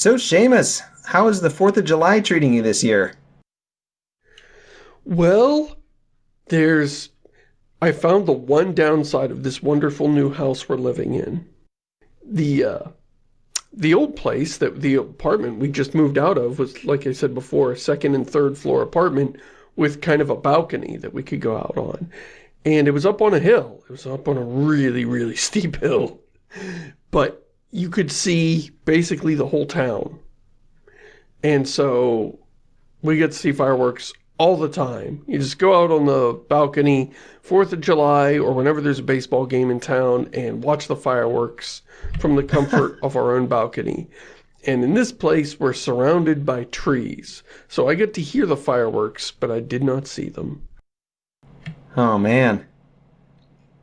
So, Seamus, how is the 4th of July treating you this year? Well, there's... I found the one downside of this wonderful new house we're living in. The, uh, the old place, that the apartment we just moved out of was, like I said before, a second and third floor apartment with kind of a balcony that we could go out on. And it was up on a hill. It was up on a really, really steep hill. But you could see basically the whole town. And so we get to see fireworks all the time. You just go out on the balcony, 4th of July, or whenever there's a baseball game in town, and watch the fireworks from the comfort of our own balcony. And in this place, we're surrounded by trees. So I get to hear the fireworks, but I did not see them. Oh, man.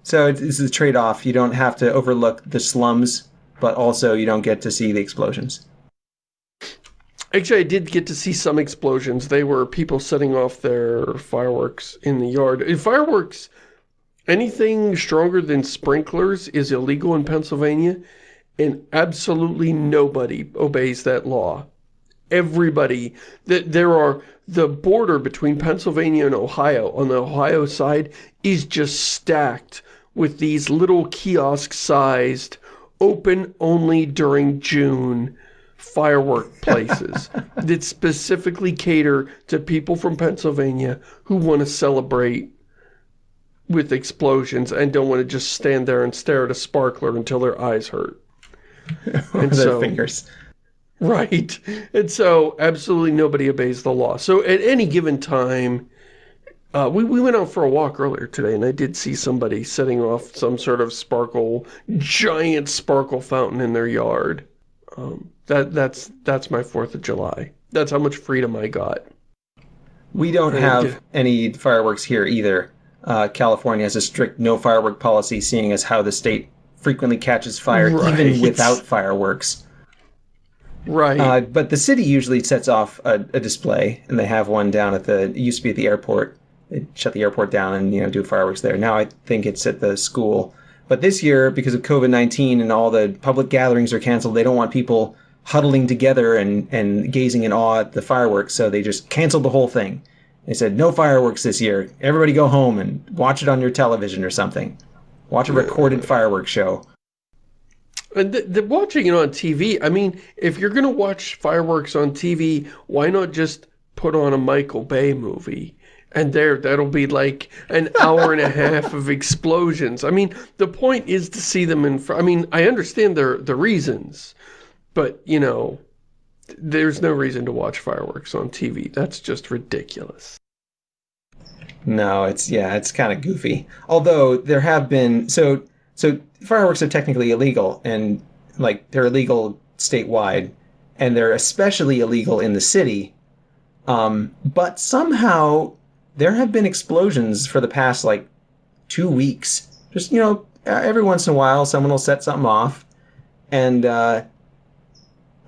So it's a trade-off. You don't have to overlook the slums, but also you don't get to see the explosions. Actually, I did get to see some explosions. They were people setting off their fireworks in the yard. Fireworks, anything stronger than sprinklers is illegal in Pennsylvania, and absolutely nobody obeys that law. Everybody, that there are, the border between Pennsylvania and Ohio, on the Ohio side, is just stacked with these little kiosk-sized, open only during June firework places that specifically cater to people from Pennsylvania who want to celebrate with explosions and don't want to just stand there and stare at a sparkler until their eyes hurt. and their so, fingers. Right. And so absolutely nobody obeys the law. So at any given time, uh, we, we went out for a walk earlier today and I did see somebody setting off some sort of sparkle, giant sparkle fountain in their yard. Um, that that's that's my 4th of July. That's how much freedom I got. We don't and have any fireworks here either. Uh, California has a strict no firework policy, seeing as how the state frequently catches fire right. even without fireworks. Right. Uh, but the city usually sets off a, a, display, and they have one down at the. It used to be at the airport. Shut the airport down and you know do fireworks there. Now I think it's at the school. But this year, because of COVID nineteen and all the public gatherings are canceled, they don't want people huddling together and, and gazing in awe at the fireworks. So they just canceled the whole thing. They said, no fireworks this year. Everybody go home and watch it on your television or something. Watch a recorded fireworks show. And the, the watching it on TV, I mean, if you're going to watch fireworks on TV, why not just put on a Michael Bay movie? And there, that'll be like an hour and a half of explosions. I mean, the point is to see them in I mean, I understand their the reasons. But, you know, there's no reason to watch fireworks on TV. That's just ridiculous. No, it's, yeah, it's kind of goofy. Although there have been, so, so fireworks are technically illegal and like they're illegal statewide and they're especially illegal in the city. Um, but somehow there have been explosions for the past like two weeks. Just, you know, every once in a while someone will set something off and, uh,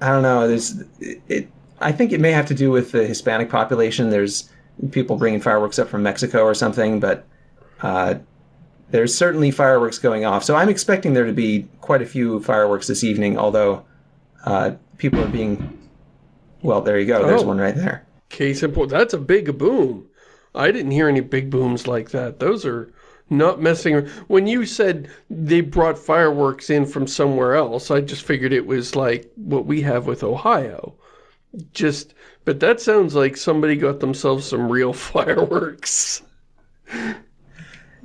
I don't know. There's it, it. I think it may have to do with the Hispanic population. There's people bringing fireworks up from Mexico or something, but uh, there's certainly fireworks going off. So I'm expecting there to be quite a few fireworks this evening. Although uh, people are being, well, there you go. There's oh, one right there. Case in point. That's a big boom. I didn't hear any big booms like that. Those are not messing When you said they brought fireworks in from somewhere else, I just figured it was like what we have with Ohio. Just, but that sounds like somebody got themselves some real fireworks.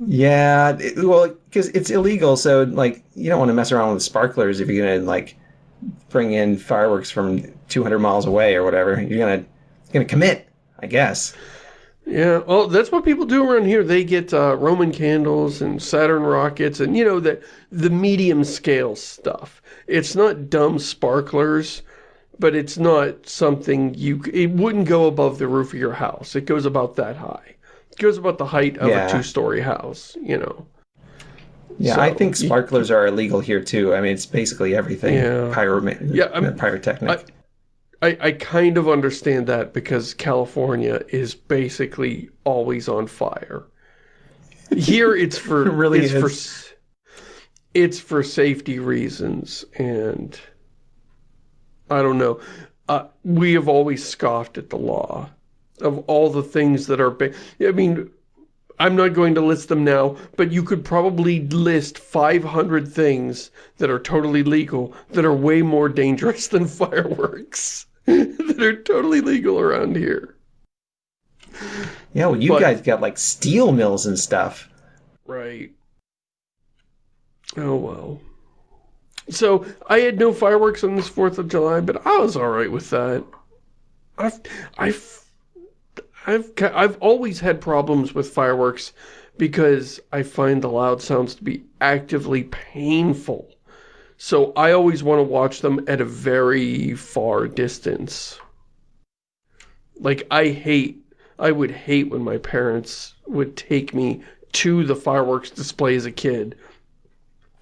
Yeah, it, well, because it's illegal, so, like, you don't want to mess around with sparklers if you're to, like, bring in fireworks from 200 miles away or whatever. You're to, going to commit, I guess. Yeah, well, that's what people do around here. They get uh, Roman candles and Saturn rockets and, you know, the, the medium scale stuff. It's not dumb sparklers, but it's not something you... It wouldn't go above the roof of your house. It goes about that high. It goes about the height of yeah. a two-story house, you know. Yeah, so, I think sparklers are illegal here, too. I mean, it's basically everything. Yeah. Pyro yeah, pyrotechnic. I, I, I kind of understand that because California is basically always on fire. Here it's for it really it's is. for it's for safety reasons and I don't know. Uh, we have always scoffed at the law of all the things that are... I mean, I'm not going to list them now, but you could probably list 500 things that are totally legal that are way more dangerous than fireworks that are totally legal around here. Yeah, well, you but, guys got like steel mills and stuff. Right. Oh, well. So, I had no fireworks on this 4th of July, but I was alright with that. I've, I've I've I've always had problems with fireworks because I find the loud sounds to be actively painful. So I always want to watch them at a very far distance. Like, I hate, I would hate when my parents would take me to the fireworks display as a kid,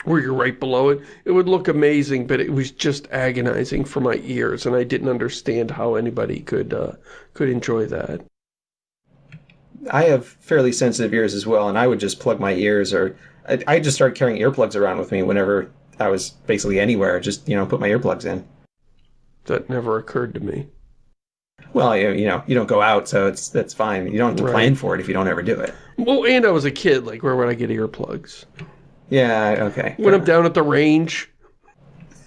where you're right below it. It would look amazing, but it was just agonizing for my ears, and I didn't understand how anybody could, uh, could enjoy that. I have fairly sensitive ears as well, and I would just plug my ears, or I, I just started carrying earplugs around with me whenever I was basically anywhere. Just you know, put my earplugs in. That never occurred to me. Well, you, you know, you don't go out, so it's that's fine. You don't have to right. plan for it if you don't ever do it. Well, and I was a kid. Like, where would I get earplugs? Yeah. Okay. When I'm down at the range.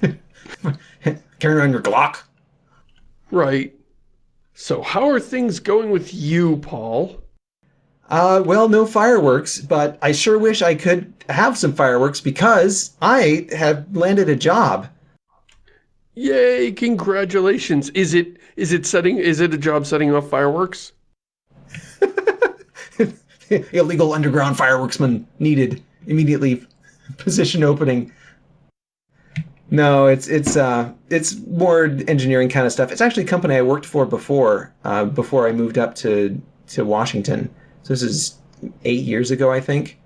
Carrying around your Glock. Right. So how are things going with you, Paul? Uh, well, no fireworks, but I sure wish I could have some fireworks because I have landed a job. Yay, congratulations. Is it is it setting is it a job setting off fireworks? Illegal underground fireworksman needed immediately position opening. No, it's it's uh it's more engineering kind of stuff. It's actually a company I worked for before, uh, before I moved up to to Washington. So this is eight years ago, I think.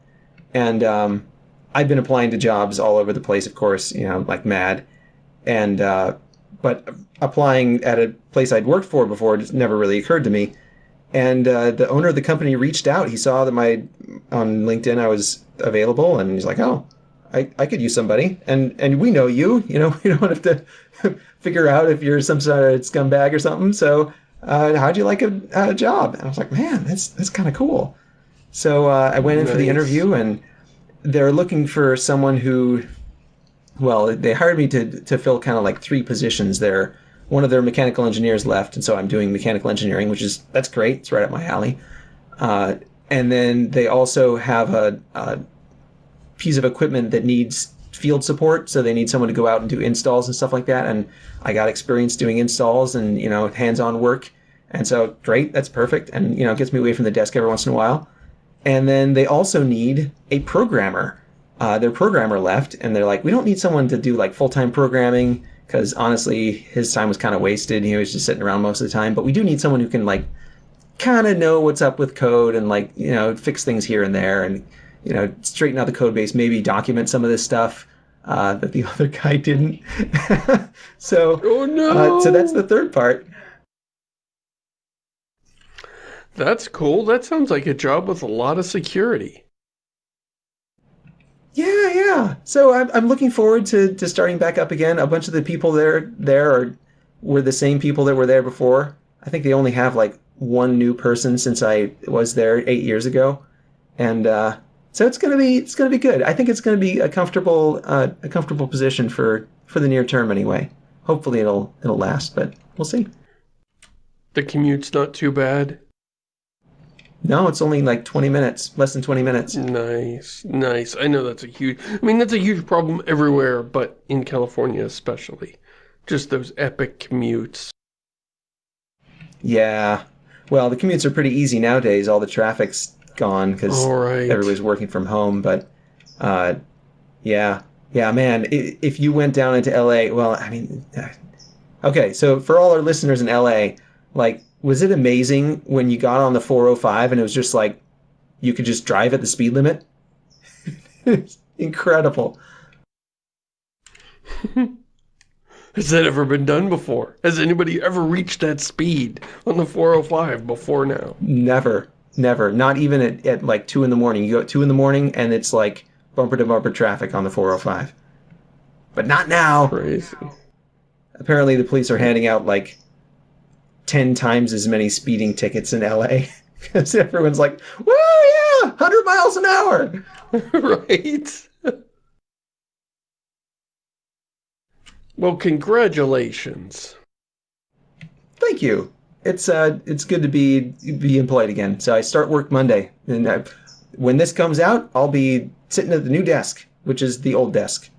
And um, I've been applying to jobs all over the place, of course, you know, like mad. And uh, but applying at a place I'd worked for before just never really occurred to me. And uh, the owner of the company reached out. He saw that my on LinkedIn I was available, and he's like, "Oh, I, I could use somebody." And and we know you. You know, we don't have to figure out if you're some sort of scumbag or something. So uh, how'd you like a, a, job? And I was like, man, that's that's kind of cool. So uh, I went in nice. for the interview, and they're looking for someone who, well, they hired me to to fill kind of like three positions there. One of their mechanical engineers left, and so I'm doing mechanical engineering, which is that's great. It's right up my alley. Uh, and then they also have a, a piece of equipment that needs field support, so they need someone to go out and do installs and stuff like that. And I got experience doing installs and you know hands-on work, and so great, that's perfect, and you know gets me away from the desk every once in a while. And then they also need a programmer. Uh, their programmer left, and they're like, we don't need someone to do like full-time programming because honestly, his time was kind of wasted. He was just sitting around most of the time. But we do need someone who can like kind of know what's up with code and like you know fix things here and there and you know straighten out the code base, maybe document some of this stuff uh, that the other guy didn't. so, oh no! Uh, so that's the third part. That's cool. That sounds like a job with a lot of security. Yeah, yeah. So I'm, I'm looking forward to, to starting back up again. A bunch of the people there there are were the same people that were there before. I think they only have like one new person since I was there eight years ago, and uh, so it's gonna be it's gonna be good. I think it's gonna be a comfortable uh, a comfortable position for for the near term anyway. Hopefully it'll it'll last, but we'll see. The commute's not too bad. No, it's only like 20 minutes, less than 20 minutes. Nice, nice. I know that's a huge, I mean, that's a huge problem everywhere, but in California especially. Just those epic commutes. Yeah. Well, the commutes are pretty easy nowadays. All the traffic's gone because right. everybody's working from home. But uh, yeah, yeah, man, if you went down into LA, well, I mean, uh, okay, so for all our listeners in LA, like, was it amazing when you got on the 405 and it was just like you could just drive at the speed limit? incredible. Has that ever been done before? Has anybody ever reached that speed on the 405 before now? Never. Never. Not even at, at like 2 in the morning. You go at 2 in the morning and it's like bumper to bumper traffic on the 405. But not now. Crazy. apparently the police are handing out like 10 times as many speeding tickets in LA because everyone's like, "Woo, yeah, 100 miles an hour." right? well, congratulations. Thank you. It's uh, it's good to be be employed again. So I start work Monday, and I, when this comes out, I'll be sitting at the new desk, which is the old desk.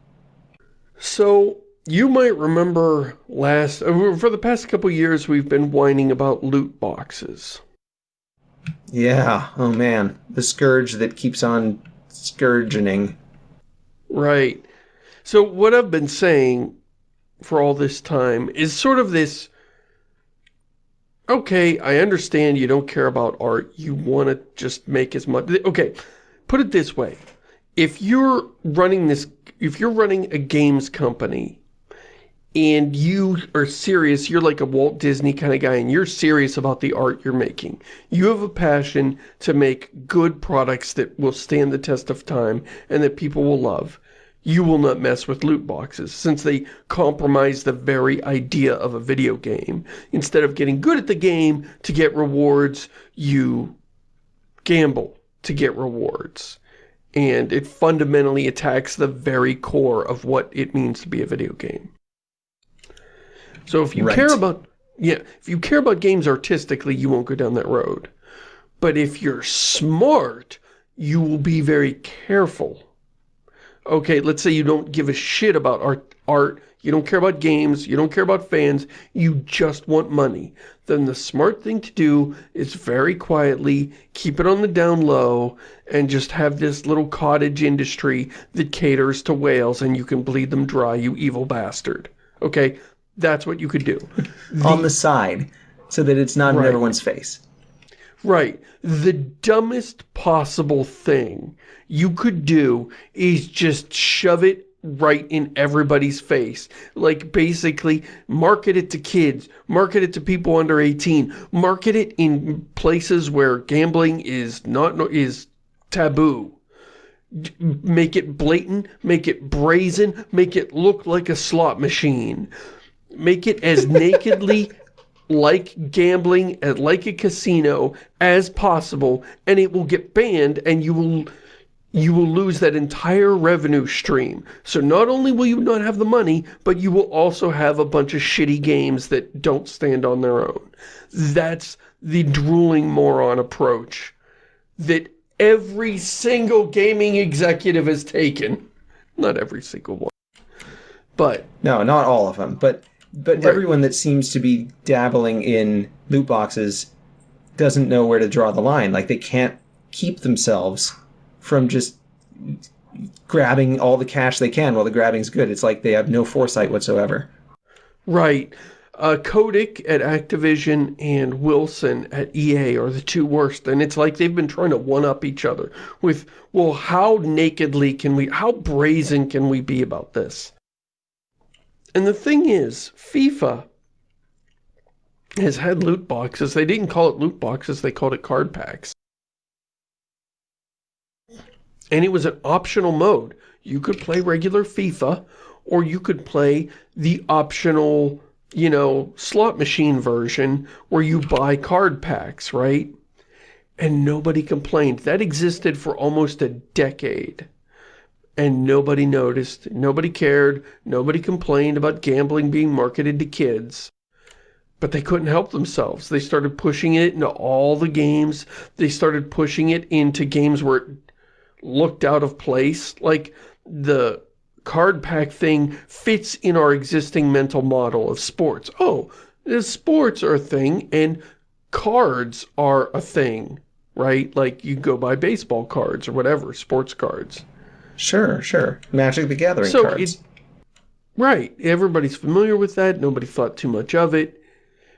So you might remember last uh, for the past couple years we've been whining about loot boxes. Yeah. Oh man, the scourge that keeps on scourging. Right. So what I've been saying for all this time is sort of this okay, I understand you don't care about art. You want to just make as much. Okay, put it this way. If you're running this, if you're running a games company and you are serious, you're like a Walt Disney kind of guy and you're serious about the art you're making. You have a passion to make good products that will stand the test of time and that people will love you will not mess with loot boxes since they compromise the very idea of a video game. Instead of getting good at the game to get rewards, you gamble to get rewards. And it fundamentally attacks the very core of what it means to be a video game. So if you right. care about yeah, if you care about games artistically, you won't go down that road. But if you're smart, you will be very careful okay, let's say you don't give a shit about art, art, you don't care about games, you don't care about fans, you just want money. Then the smart thing to do is very quietly keep it on the down low and just have this little cottage industry that caters to whales and you can bleed them dry, you evil bastard. Okay, that's what you could do. The, on the side, so that it's not right. in everyone's face. Right. The dumbest possible thing you could do is just shove it right in everybody's face. Like, basically, market it to kids, market it to people under 18, market it in places where gambling is not is taboo. Make it blatant, make it brazen, make it look like a slot machine. Make it as nakedly like gambling, and like a casino as possible, and it will get banned and you will you will lose that entire revenue stream. So not only will you not have the money, but you will also have a bunch of shitty games that don't stand on their own. That's the drooling moron approach that every single gaming executive has taken. Not every single one. But... No, not all of them. But but right. everyone that seems to be dabbling in loot boxes doesn't know where to draw the line. Like, they can't keep themselves from just grabbing all the cash they can while the grabbing's good. It's like they have no foresight whatsoever. Right. Uh, Kotick at Activision and Wilson at EA are the two worst. And it's like they've been trying to one-up each other with, well, how nakedly can we, how brazen can we be about this? And the thing is, FIFA has had loot boxes. They didn't call it loot boxes, they called it card packs. And it was an optional mode. You could play regular FIFA, or you could play the optional, you know, slot machine version where you buy card packs, right? And nobody complained. That existed for almost a decade. And nobody noticed, nobody cared, nobody complained about gambling being marketed to kids. But they couldn't help themselves. They started pushing it into all the games. They started pushing it into games where it looked out of place. Like, the card pack thing fits in our existing mental model of sports. Oh, the sports are a thing, and cards are a thing, right? Like, you go buy baseball cards or whatever, sports cards. Sure, sure. Magic the Gathering so cards. It, right. Everybody's familiar with that. Nobody thought too much of it.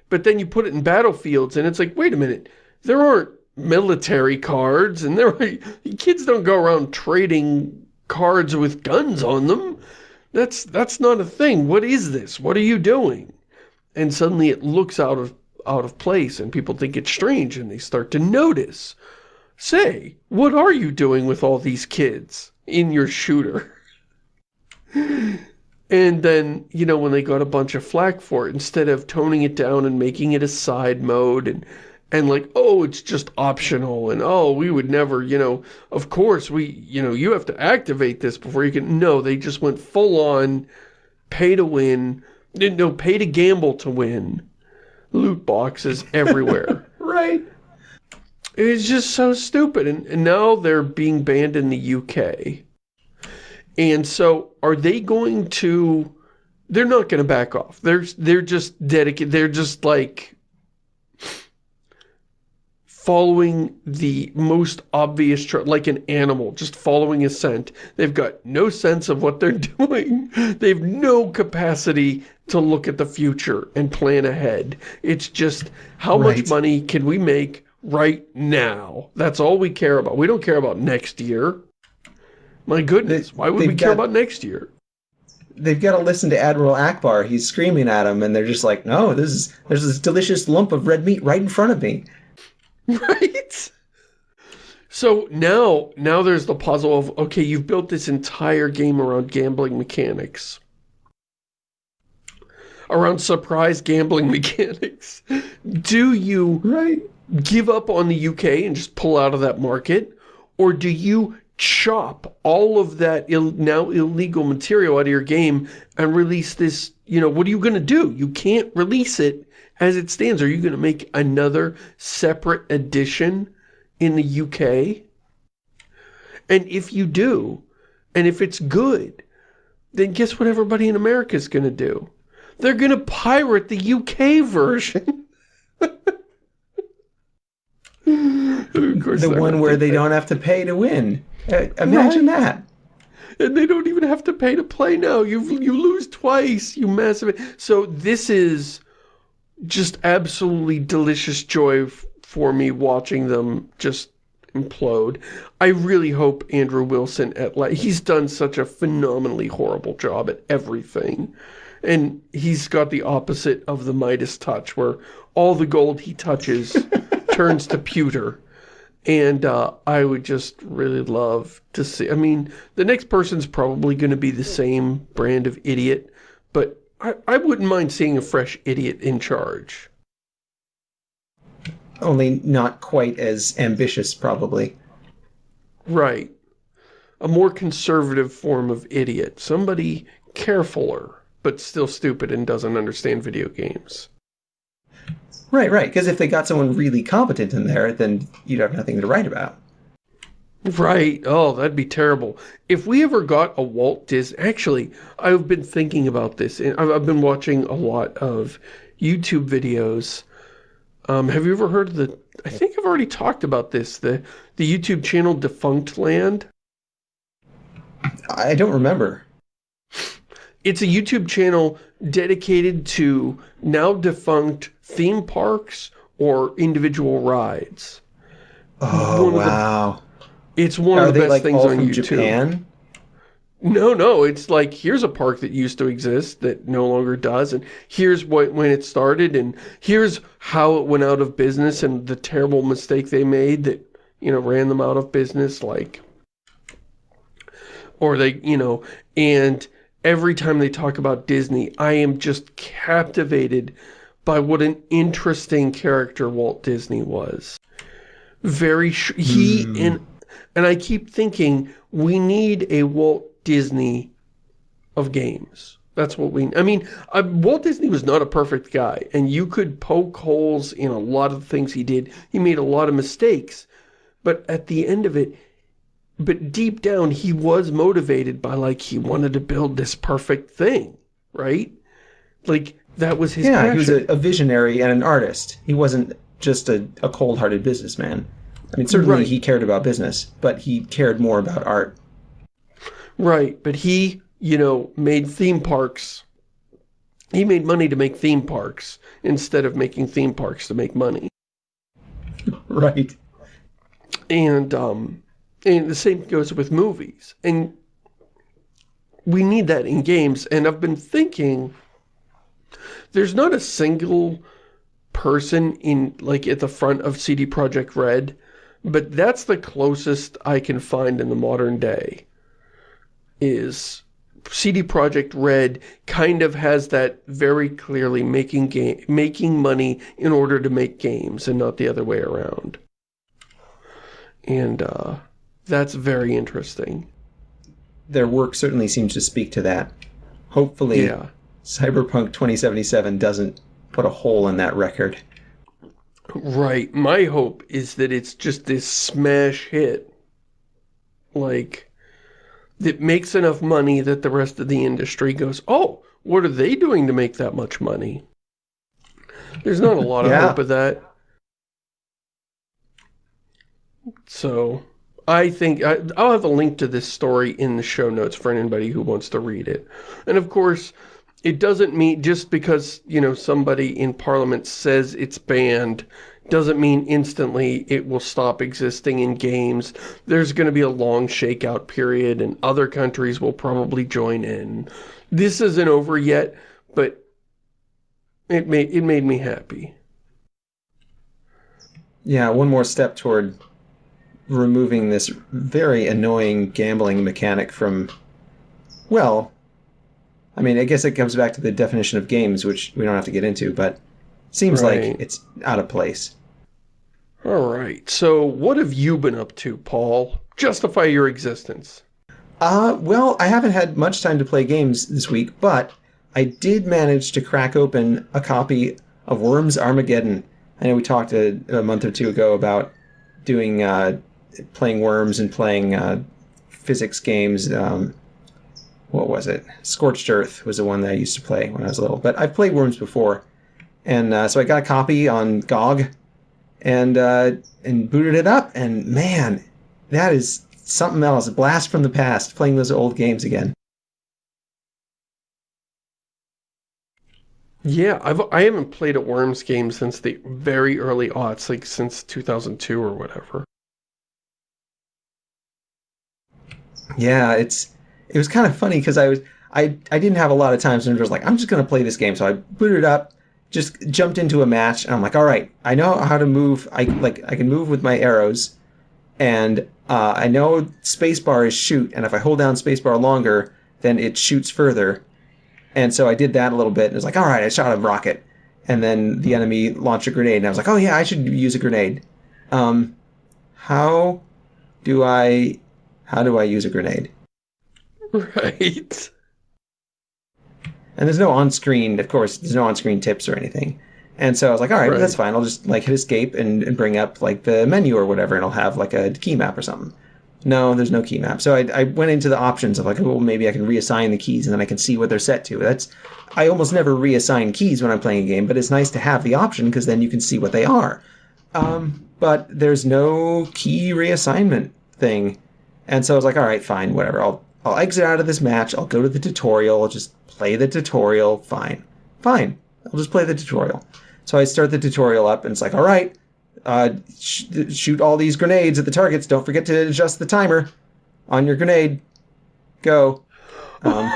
But then you put it in battlefields, and it's like, wait a minute. There aren't military cards, and there are, kids don't go around trading cards with guns on them. That's that's not a thing. What is this? What are you doing? And suddenly it looks out of out of place, and people think it's strange, and they start to notice. Say, what are you doing with all these kids? in your shooter. And then, you know, when they got a bunch of flack for it, instead of toning it down and making it a side mode and and like, oh, it's just optional, and oh, we would never, you know, of course, we, you know, you have to activate this before you can, no, they just went full on, pay to win, no, pay to gamble to win, loot boxes everywhere. right. It's just so stupid, and, and now they're being banned in the UK. And so, are they going to, they're not going to back off. They're, they're just dedicated, they're just like, following the most obvious, like an animal, just following a scent. They've got no sense of what they're doing. They've no capacity to look at the future and plan ahead. It's just, how right. much money can we make right now? That's all we care about. We don't care about next year. My goodness, they, why would we care got, about next year? They've got to listen to Admiral Ackbar. He's screaming at them, and they're just like, no, this is there's this delicious lump of red meat right in front of me. Right? So now, now there's the puzzle of, okay, you've built this entire game around gambling mechanics. Around surprise gambling mechanics. Do you right. give up on the UK and just pull out of that market? Or do you chop all of that Ill, now illegal material out of your game and release this, you know, what are you going to do? You can't release it as it stands. Are you going to make another separate edition in the UK? And if you do, and if it's good, then guess what everybody in America is going to do? They're going to pirate the UK version. the one where they that. don't have to pay to win. Uh, imagine right. that. And they don't even have to pay to play now. You you lose twice, you massive. So this is just absolutely delicious joy for me watching them just implode. I really hope Andrew Wilson at like he's done such a phenomenally horrible job at everything. And he's got the opposite of the Midas touch where all the gold he touches turns to pewter. And uh, I would just really love to see, I mean, the next person's probably going to be the same brand of idiot, but I, I wouldn't mind seeing a fresh idiot in charge. Only not quite as ambitious, probably. Right. A more conservative form of idiot. Somebody carefuler, but still stupid and doesn't understand video games. Right, right. Because if they got someone really competent in there, then you'd have nothing to write about. Right. Oh, that'd be terrible. If we ever got a Walt Disney... Actually, I've been thinking about this. and I've been watching a lot of YouTube videos. Um, have you ever heard of the... I think I've already talked about this. The, the YouTube channel Defunctland. I don't remember. It's a YouTube channel dedicated to now defunct theme parks or individual rides. Oh, wow. It's one Are of the best like things on YouTube. Japan? No, no, it's like, here's a park that used to exist that no longer does, and here's what when it started, and here's how it went out of business, and the terrible mistake they made that, you know, ran them out of business, like, or they, you know, and every time they talk about Disney, I am just captivated by what an interesting character Walt Disney was. Very, he, mm. and and I keep thinking, we need a Walt Disney of games. That's what we... I mean, uh, Walt Disney was not a perfect guy, and you could poke holes in a lot of things he did. He made a lot of mistakes, but at the end of it, but deep down, he was motivated by, like, he wanted to build this perfect thing, right? Like, that was his Yeah, passion. he was a, a, visionary and an artist. He wasn't just a, a cold-hearted businessman. I mean, certainly right. he cared about business, but he cared more about art. Right, but he, you know, made theme parks. He made money to make theme parks instead of making theme parks to make money. right. And, um, and the same goes with movies. And we need that in games. And I've been thinking, there's not a single person in, like, at the front of CD Projekt Red but that's the closest I can find in the modern day is CD Projekt Red kind of has that very clearly making game making money in order to make games and not the other way around. And uh, that's very interesting. Their work certainly seems to speak to that. Hopefully, Yeah. Cyberpunk 2077 doesn't put a hole in that record. Right. My hope is that it's just this smash hit. Like, that makes enough money that the rest of the industry goes, oh, what are they doing to make that much money? There's not a lot of Yeah. hope of that. So, I think, I, I'll have a link to this story in the show notes for anybody who wants to read it. And of course, it doesn't mean, just because, you know, somebody in Parliament says it's banned, doesn't mean instantly it will stop existing in games. There's going to be a long shakeout period and other countries will probably join in. This isn't over yet, but it made, it made me happy. Yeah, one more step toward removing this very annoying gambling mechanic from, well, I mean, I guess it comes back to the definition of games, which we don't have to get into, but seems Right. like it's out of place. All right, so what have you been up to, Paul? Justify your existence. Uh, well, I haven't had much time to play games this week, but I did manage to crack open a copy of Worms Armageddon. I know we talked a, a month or two ago about doing uh, playing Worms and playing uh, physics games. Um, what was it? Scorched Earth was the one that I used to play when I was little. But I've played Worms before, and uh, so I got a copy on GOG, and uh, and booted it up, and man, that is something else. A blast from the past, playing those old games again. Yeah, I've I haven't played a Worms game since the very early aughts, like since 2002 or whatever. Yeah, it's it was kind of funny because I was I I didn't have a lot of time, so I was like, I'm just gonna play this game. So I booted up, just jumped into a match, and I'm like, all right, I know how to move. I like I can move with my arrows, and uh, I know spacebar is shoot, and if I hold down spacebar longer, then it shoots further. And so I did that a little bit, and it was like, all right, I shot a rocket, and then the enemy launched a grenade, and I was like, oh yeah, I should use a grenade. Um, how do I how do I use a grenade? Right. And there's no on-screen, of course, there's no on-screen tips or anything. And so I was like, all right, Right. that's fine. I'll just like hit escape and, and bring up like the menu or whatever, and I'll have like a key map or something. No, there's no key map. So I, I went into the options of like, well, maybe I can reassign the keys and then I can see what they're set to. That's I almost never reassign keys when I'm playing a game, but it's nice to have the option because then you can see what they are. Um, but there's no key reassignment thing. And so I was like, all right, fine, whatever. I'll I'll exit out of this match. I'll go to the tutorial. I'll just play the tutorial. Fine, fine. I'll just play the tutorial. So I start the tutorial up, and it's like, all right, uh, sh- shoot all these grenades at the targets. Don't forget to adjust the timer on your grenade. Go. Um,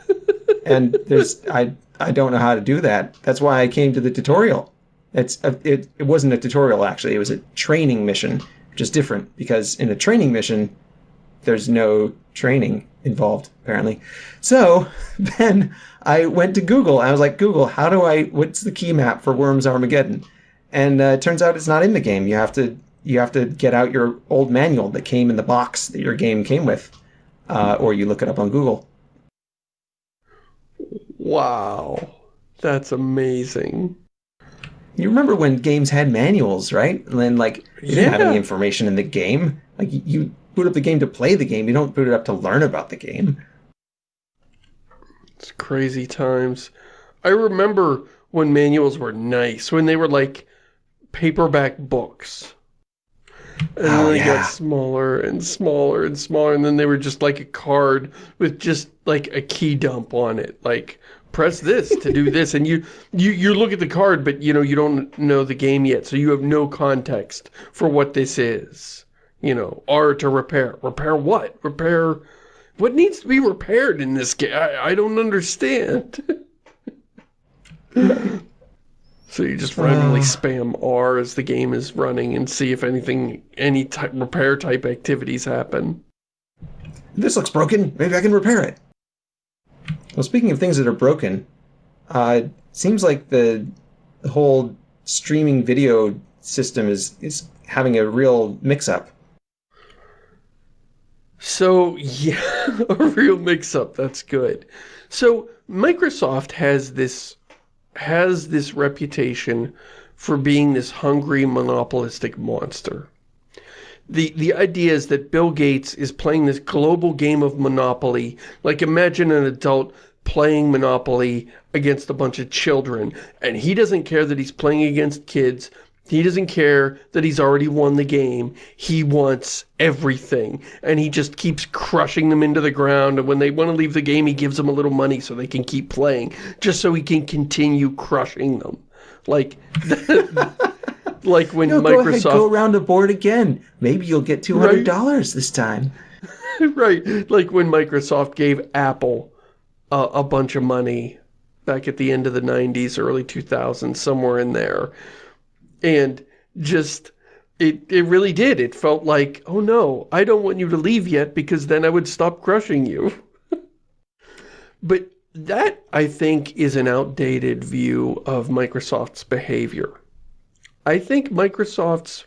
and there's I I don't know how to do that. That's why I came to the tutorial. It's a, it it wasn't a tutorial actually. It was a training mission, which is different because in a training mission, there's no training involved apparently. So then I went to Google. I was like, Google, how do I? What's the key map for Worms Armageddon? And uh, it turns out it's not in the game. You have to you have to get out your old manual that came in the box that your game came with, uh, or you look it up on Google. Wow. That's amazing. You remember when games had manuals, right? And then like you didn't have any information in the game. Like you boot up the game to play the game. You don't boot it up to learn about the game. It's crazy times. I remember when manuals were nice, when they were like paperback books. And oh, then Oh, they yeah. got smaller and smaller and smaller, and then they were just like a card with just like a key dump on it. Like, press this to do this, and you, you, you look at the card, but you know, you don't know the game yet, so you have no context for what this is. You know, R to repair. Repair what? Repair... What needs to be repaired in this game? I, I don't understand. so you just randomly Uh. spam R as the game is running and see if anything, any type repair type activities happen. This looks broken. Maybe I can repair it. Well, speaking of things that are broken, uh, seems like the, the whole streaming video system is is having a real mix-up. So, yeah, a real mix-up. That's good. So, Microsoft has this has this reputation for being this hungry monopolistic monster. The, the idea is that Bill Gates is playing this global game of Monopoly. Like imagine an adult playing Monopoly against a bunch of children. And he doesn't care that he's playing against kids. He doesn't care that he's already won the game. He wants everything. And he just keeps crushing them into the ground. And when they want to leave the game, he gives them a little money so they can keep playing. Just so he can continue crushing them. Like, like when No, Microsoft... go ahead, go around the board again. Maybe you'll get two hundred dollars this time. right, like when Microsoft gave Apple uh, a bunch of money back at the end of the 90s, early 2000s, somewhere in there. And just, it, it really did. It felt like, oh no, I don't want you to leave yet because then I would stop crushing you. but that, I think, is an outdated view of Microsoft's behavior. I think Microsoft's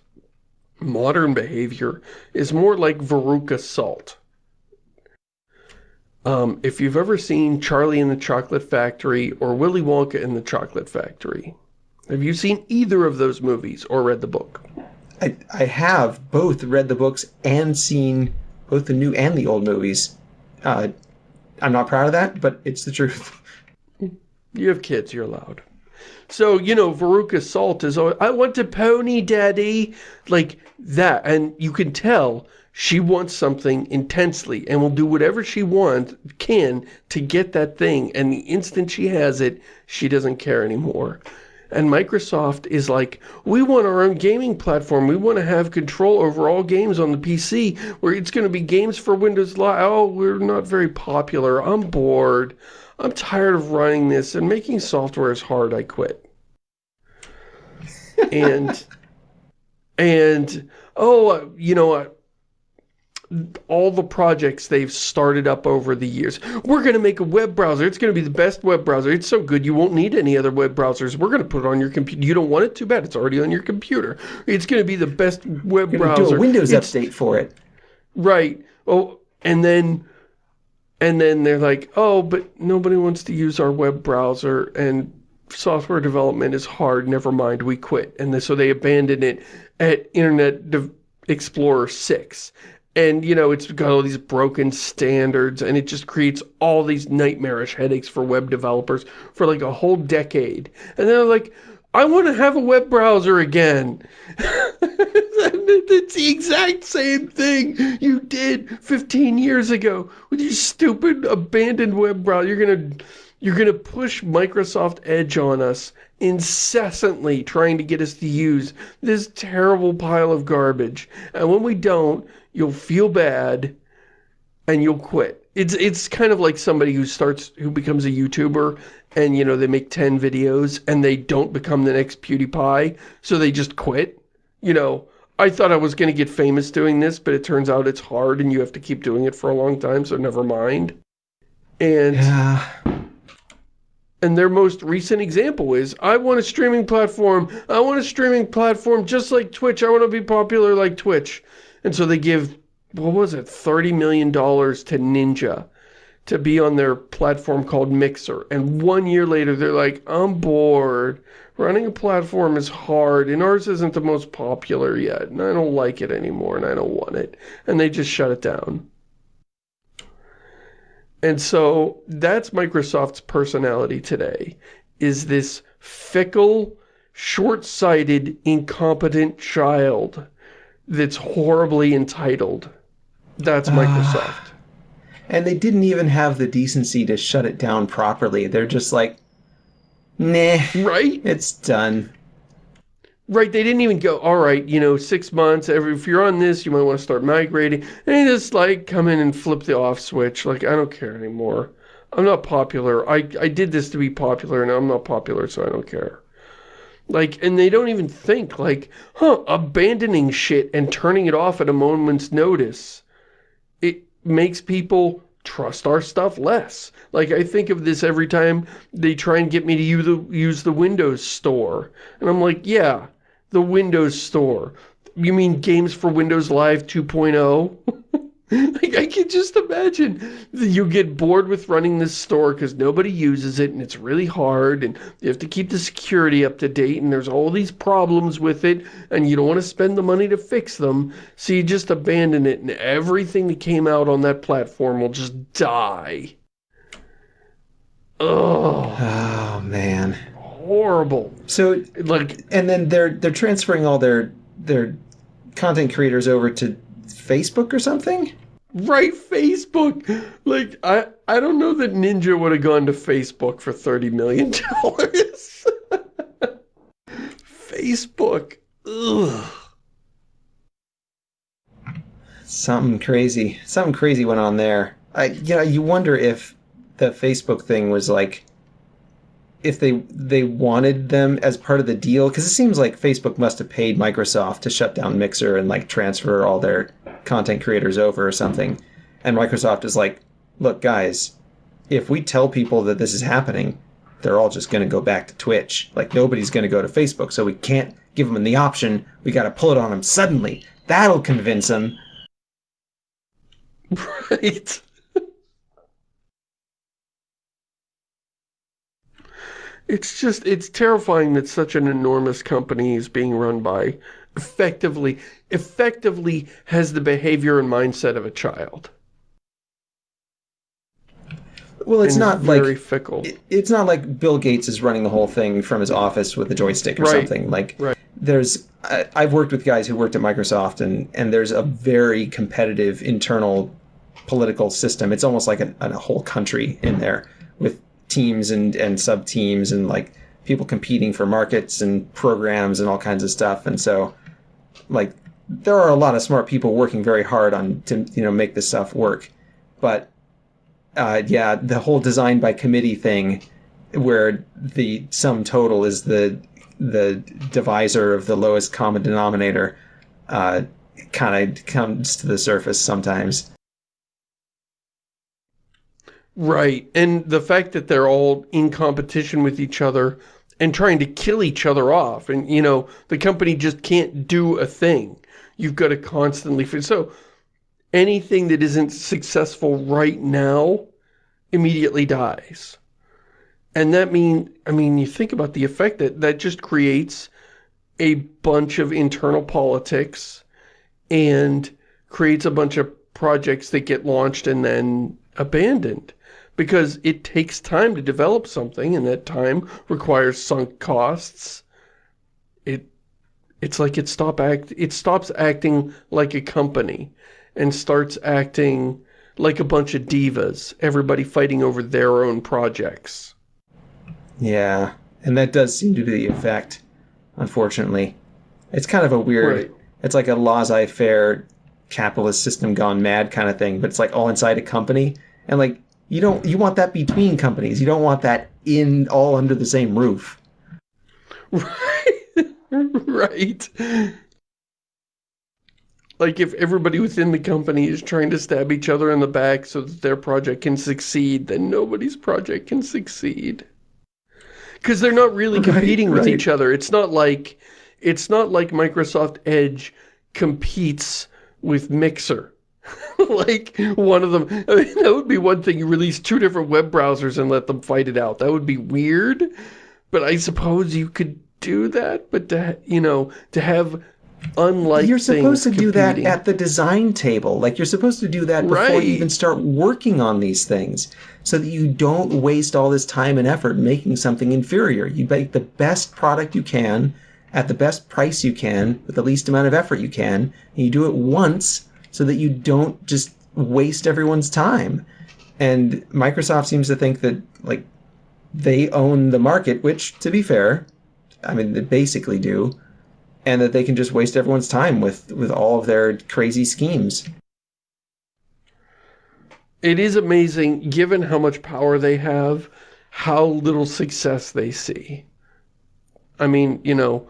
modern behavior is more like Veruca Salt. Um, if you've ever seen Charlie and the Chocolate Factory or Willy Wonka and the Chocolate Factory, have you seen either of those movies or read the book? I I have both read the books and seen both the new and the old movies. Uh, I'm not proud of that, but it's the truth. You have kids, you're allowed. So, you know, Veruca Salt is always, I want a pony, daddy. Like that. And you can tell she wants something intensely and will do whatever she wants, can, to get that thing. And the instant she has it, she doesn't care anymore. And Microsoft is like, we want our own gaming platform. We want to have control over all games on the PC, where it's going to be games for Windows Live. Oh, we're not very popular. I'm bored. I'm tired of running this, and making software is hard. I quit. and, and, oh, you know, uh, all the projects they've started up over the years. We're going to make a web browser. It's going to be the best web browser. It's so good you won't need any other web browsers. We're going to put it on your computer. You don't want it? Too bad. It's already on your computer. It's going to be the best web browser. do a Windows It's- update for it. Right. Oh, and then, and then they're like, oh, but nobody wants to use our web browser and software development is hard. Never mind, we quit. And so they abandoned it at Internet Explorer 6. And, you know, it's got all these broken standards and it just creates all these nightmarish headaches for web developers for like a whole decade. And then they're like, I want to have a web browser again. it's the exact same thing you did 15 years ago with your stupid abandoned web browser. You're gonna you're gonna push Microsoft Edge on us incessantly trying to get us to use this terrible pile of garbage. And when we don't, you'll feel bad and you'll quit. It's it's kind of like somebody who starts who becomes a YouTuber and you know they make 10 videos and they don't become the next PewDiePie, so they just quit. You know, I thought I was going to get famous doing this, but it turns out it's hard and you have to keep doing it for a long time, so never mind. And Yeah. and their most recent example is, I want a streaming platform. I want a streaming platform just like Twitch. I want to be popular like Twitch. And so they give, what was it, $30 million to Ninja to be on their platform called Mixer. And one year later, they're like, I'm bored. Running a platform is hard, and ours isn't the most popular yet, and I don't like it anymore, and I don't want it. And they just shut it down. And so that's Microsoft's personality today, is this fickle, short-sighted, incompetent child that's horribly entitled. That's Microsoft. And they didn't even have the decency to shut it down properly. They're just like, nah, right? it's done. Right, they didn't even go, all right, you know, six months, every, if you're on this, you might want to start migrating. And they just, like, come in and flip the off switch. Like, I don't care anymore. I'm not popular. I, I did this to be popular, and I'm not popular, so I don't care. Like, and they don't even think, like, huh, abandoning shit and turning it off at a moment's notice. It makes people trust our stuff less. Like, I think of this every time they try and get me to use the, use the Windows Store. And I'm like, yeah, the Windows Store. You mean Games for Windows Live 2.0? like, I can just imagine you get bored with running this store because nobody uses it and it's really hard and you have to keep the security up to date and there's all these problems with it and you don't want to spend the money to fix them so you just abandon it and everything that came out on that platform will just die. Oh, Oh man. horrible. So Like, and then they're they're transferring all their their content creators over to Facebook or something. right Facebook. Like, I, I don't know that Ninja would have gone to Facebook for $30 million. Facebook. Ugh. Something crazy. Something crazy went on there. I you know, you wonder if the Facebook thing was like if they they wanted them as part of the deal because it seems like Facebook must have paid Microsoft to shut down Mixer and like transfer all their content creators over or something. And Microsoft is like, "Look, guys, if we tell people that this is happening, they're all just going to go back to Twitch. Like nobody's going to go to Facebook, so we can't give them the option. We got to pull it on them suddenly. That'll convince them." Right. It's just, it's terrifying that such an enormous company is being run by effectively, effectively has the behavior and mindset of a child. Well, it's and not very like fickle. it- it's not like Bill Gates is running the whole thing from his office with a joystick or Right. something. Like Right. there's I, I've worked with guys who worked at Microsoft and and there's a very competitive internal political system. It's almost like a, a whole country in there with teams and and sub teams and like people competing for markets and programs and all kinds of stuff. And so like there are a lot of smart people working very hard on to you know make this stuff work. But uh, yeah, the whole design by committee thing, where the sum total is the the divisor of the lowest common denominator, uh, kind of comes to the surface sometimes. Right. And the fact that they're all in competition with each other and trying to kill each other off. And, you know, the company just can't do a thing. You've got to constantly... So anything that isn't successful right now immediately dies. And that mean, I mean, you think about the effect that that just creates a bunch of internal politics and creates a bunch of projects that get launched and then abandoned because it takes time to develop something and that time requires sunk costs. It it's like it stop act it stops acting like a company and starts acting like a bunch of divas, everybody fighting over their own projects. Yeah, and that does seem to be the effect. Unfortunately, it's kind of a weird. Right. It's like a laissez-faire capitalist system gone mad kind of thing, but it's like all inside a company, and like you don't you want that between companies. You don't want that in all under the same roof. Right. right. Like if everybody within the company is trying to stab each other in the back so that their project can succeed, then nobody's project can succeed. Because they're not really Right, competing with right. each other. It's not like it's not like Microsoft Edge competes with Mixer. like one of them I mean, that would be one thing you release two different web browsers and let them fight it out. That would be weird. But I suppose you could do that, but to, you know, to have unlike you're supposed to things do that at the design table. Like you're supposed to do that before Right. you even start working on these things, so that you don't waste all this time and effort making something inferior. You make the best product you can at the best price you can with the least amount of effort you can, and you do it once so that you don't just waste everyone's time. And Microsoft seems to think that like they own the market, which to be fair, I mean they basically do and that they can just waste everyone's time with with all of their crazy schemes. It is amazing, given how much power they have, how little success they see. I mean, you know,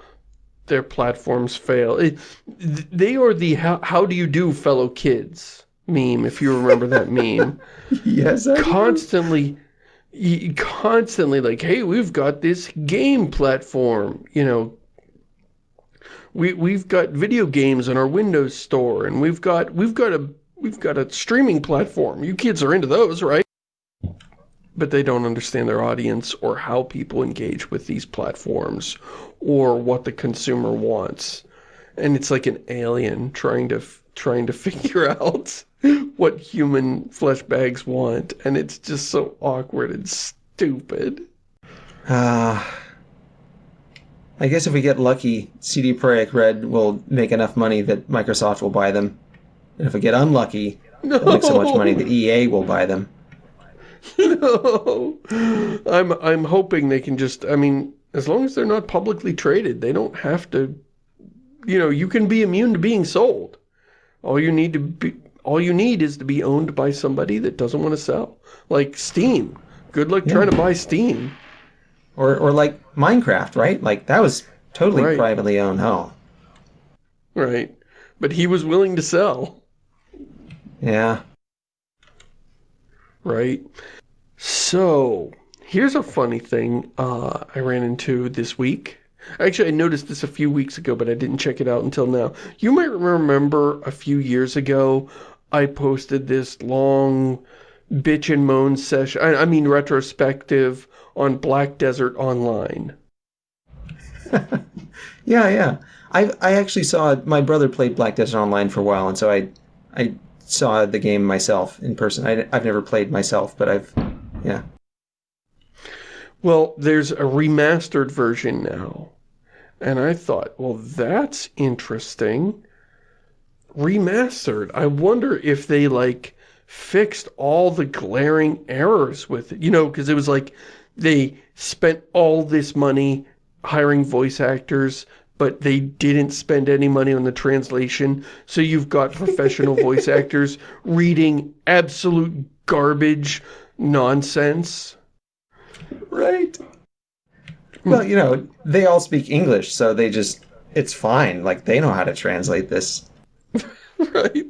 their platforms fail. It, they are the how, how do you do fellow kids meme, if you remember that meme. yes, I constantly, constantly like, hey, we've got this game platform, you know, we we've got video games in our Windows store, and we've got we've got a we've got a streaming platform. You kids are into those, right? But they don't understand their audience or how people engage with these platforms or what the consumer wants. And it's like an alien trying to trying to figure out what human flesh bags want. And it's just so awkward and stupid. Ah. Uh, I guess if we get lucky, CD Projekt Red will make enough money that Microsoft will buy them. And if we get unlucky, no. they'll make so much money that EA will buy them. No. I'm I'm hoping they can just I mean, as long as they're not publicly traded, they don't have to you know, you can be immune to being sold. All you need to be all you need is to be owned by somebody that doesn't want to sell. Like Steam. Good luck yeah. trying to buy Steam. Or, or like Minecraft, right? Like, that was totally right. privately owned home. Right. But he was willing to sell. Yeah. Right. So, here's a funny thing uh, I ran into this week. Actually, I noticed this a few weeks ago, but I didn't check it out until now. You might remember a few years ago, I posted this long bitch and moan session, I, I mean retrospective on Black Desert Online. yeah, yeah. I I actually saw my brother played Black Desert Online for a while, and so I I saw the game myself in person. I, I've never played myself, but I've yeah. Well, there's a remastered version now, and I thought, well, that's interesting. Remastered. I wonder if they like fixed all the glaring errors with it. You know, because it was like they spent all this money hiring voice actors, but they didn't spend any money on the translation. So you've got professional voice actors reading absolute garbage nonsense. Right. Well, you know, they all speak English, so they just, it's fine. Like, they know how to translate this. right.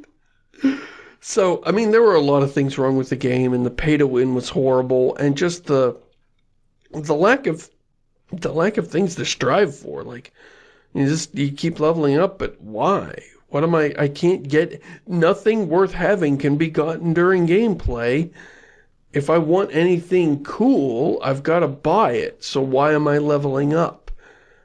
So, I mean, there were a lot of things wrong with the game, and the pay-to-win was horrible, and just the the lack of the lack of things to strive for. Like you just you keep leveling up, but why? What am I? I can't get nothing worth having can be gotten during gameplay. If I want anything cool, I've got to buy it. So why am I leveling up?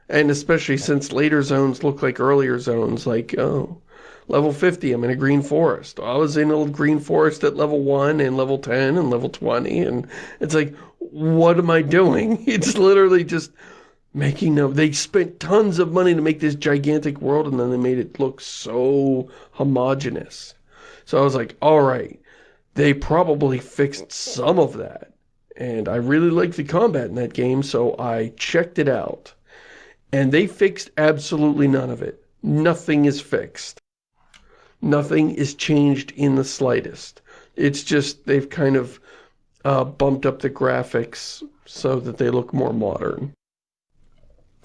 And especially since later zones look like earlier zones, like, oh, level 50, I'm in a green forest. I was in a green forest at level 1 and level 10 and level 20, and it's like, what am I doing? It's literally just making them, they spent tons of money to make this gigantic world and then they made it look so homogenous. So I was like, all right, they probably fixed some of that. And I really liked the combat in that game, so I checked it out. And they fixed absolutely none of it. Nothing is fixed. Nothing is changed in the slightest. It's just, they've kind of uh, bumped up the graphics so that they look more modern.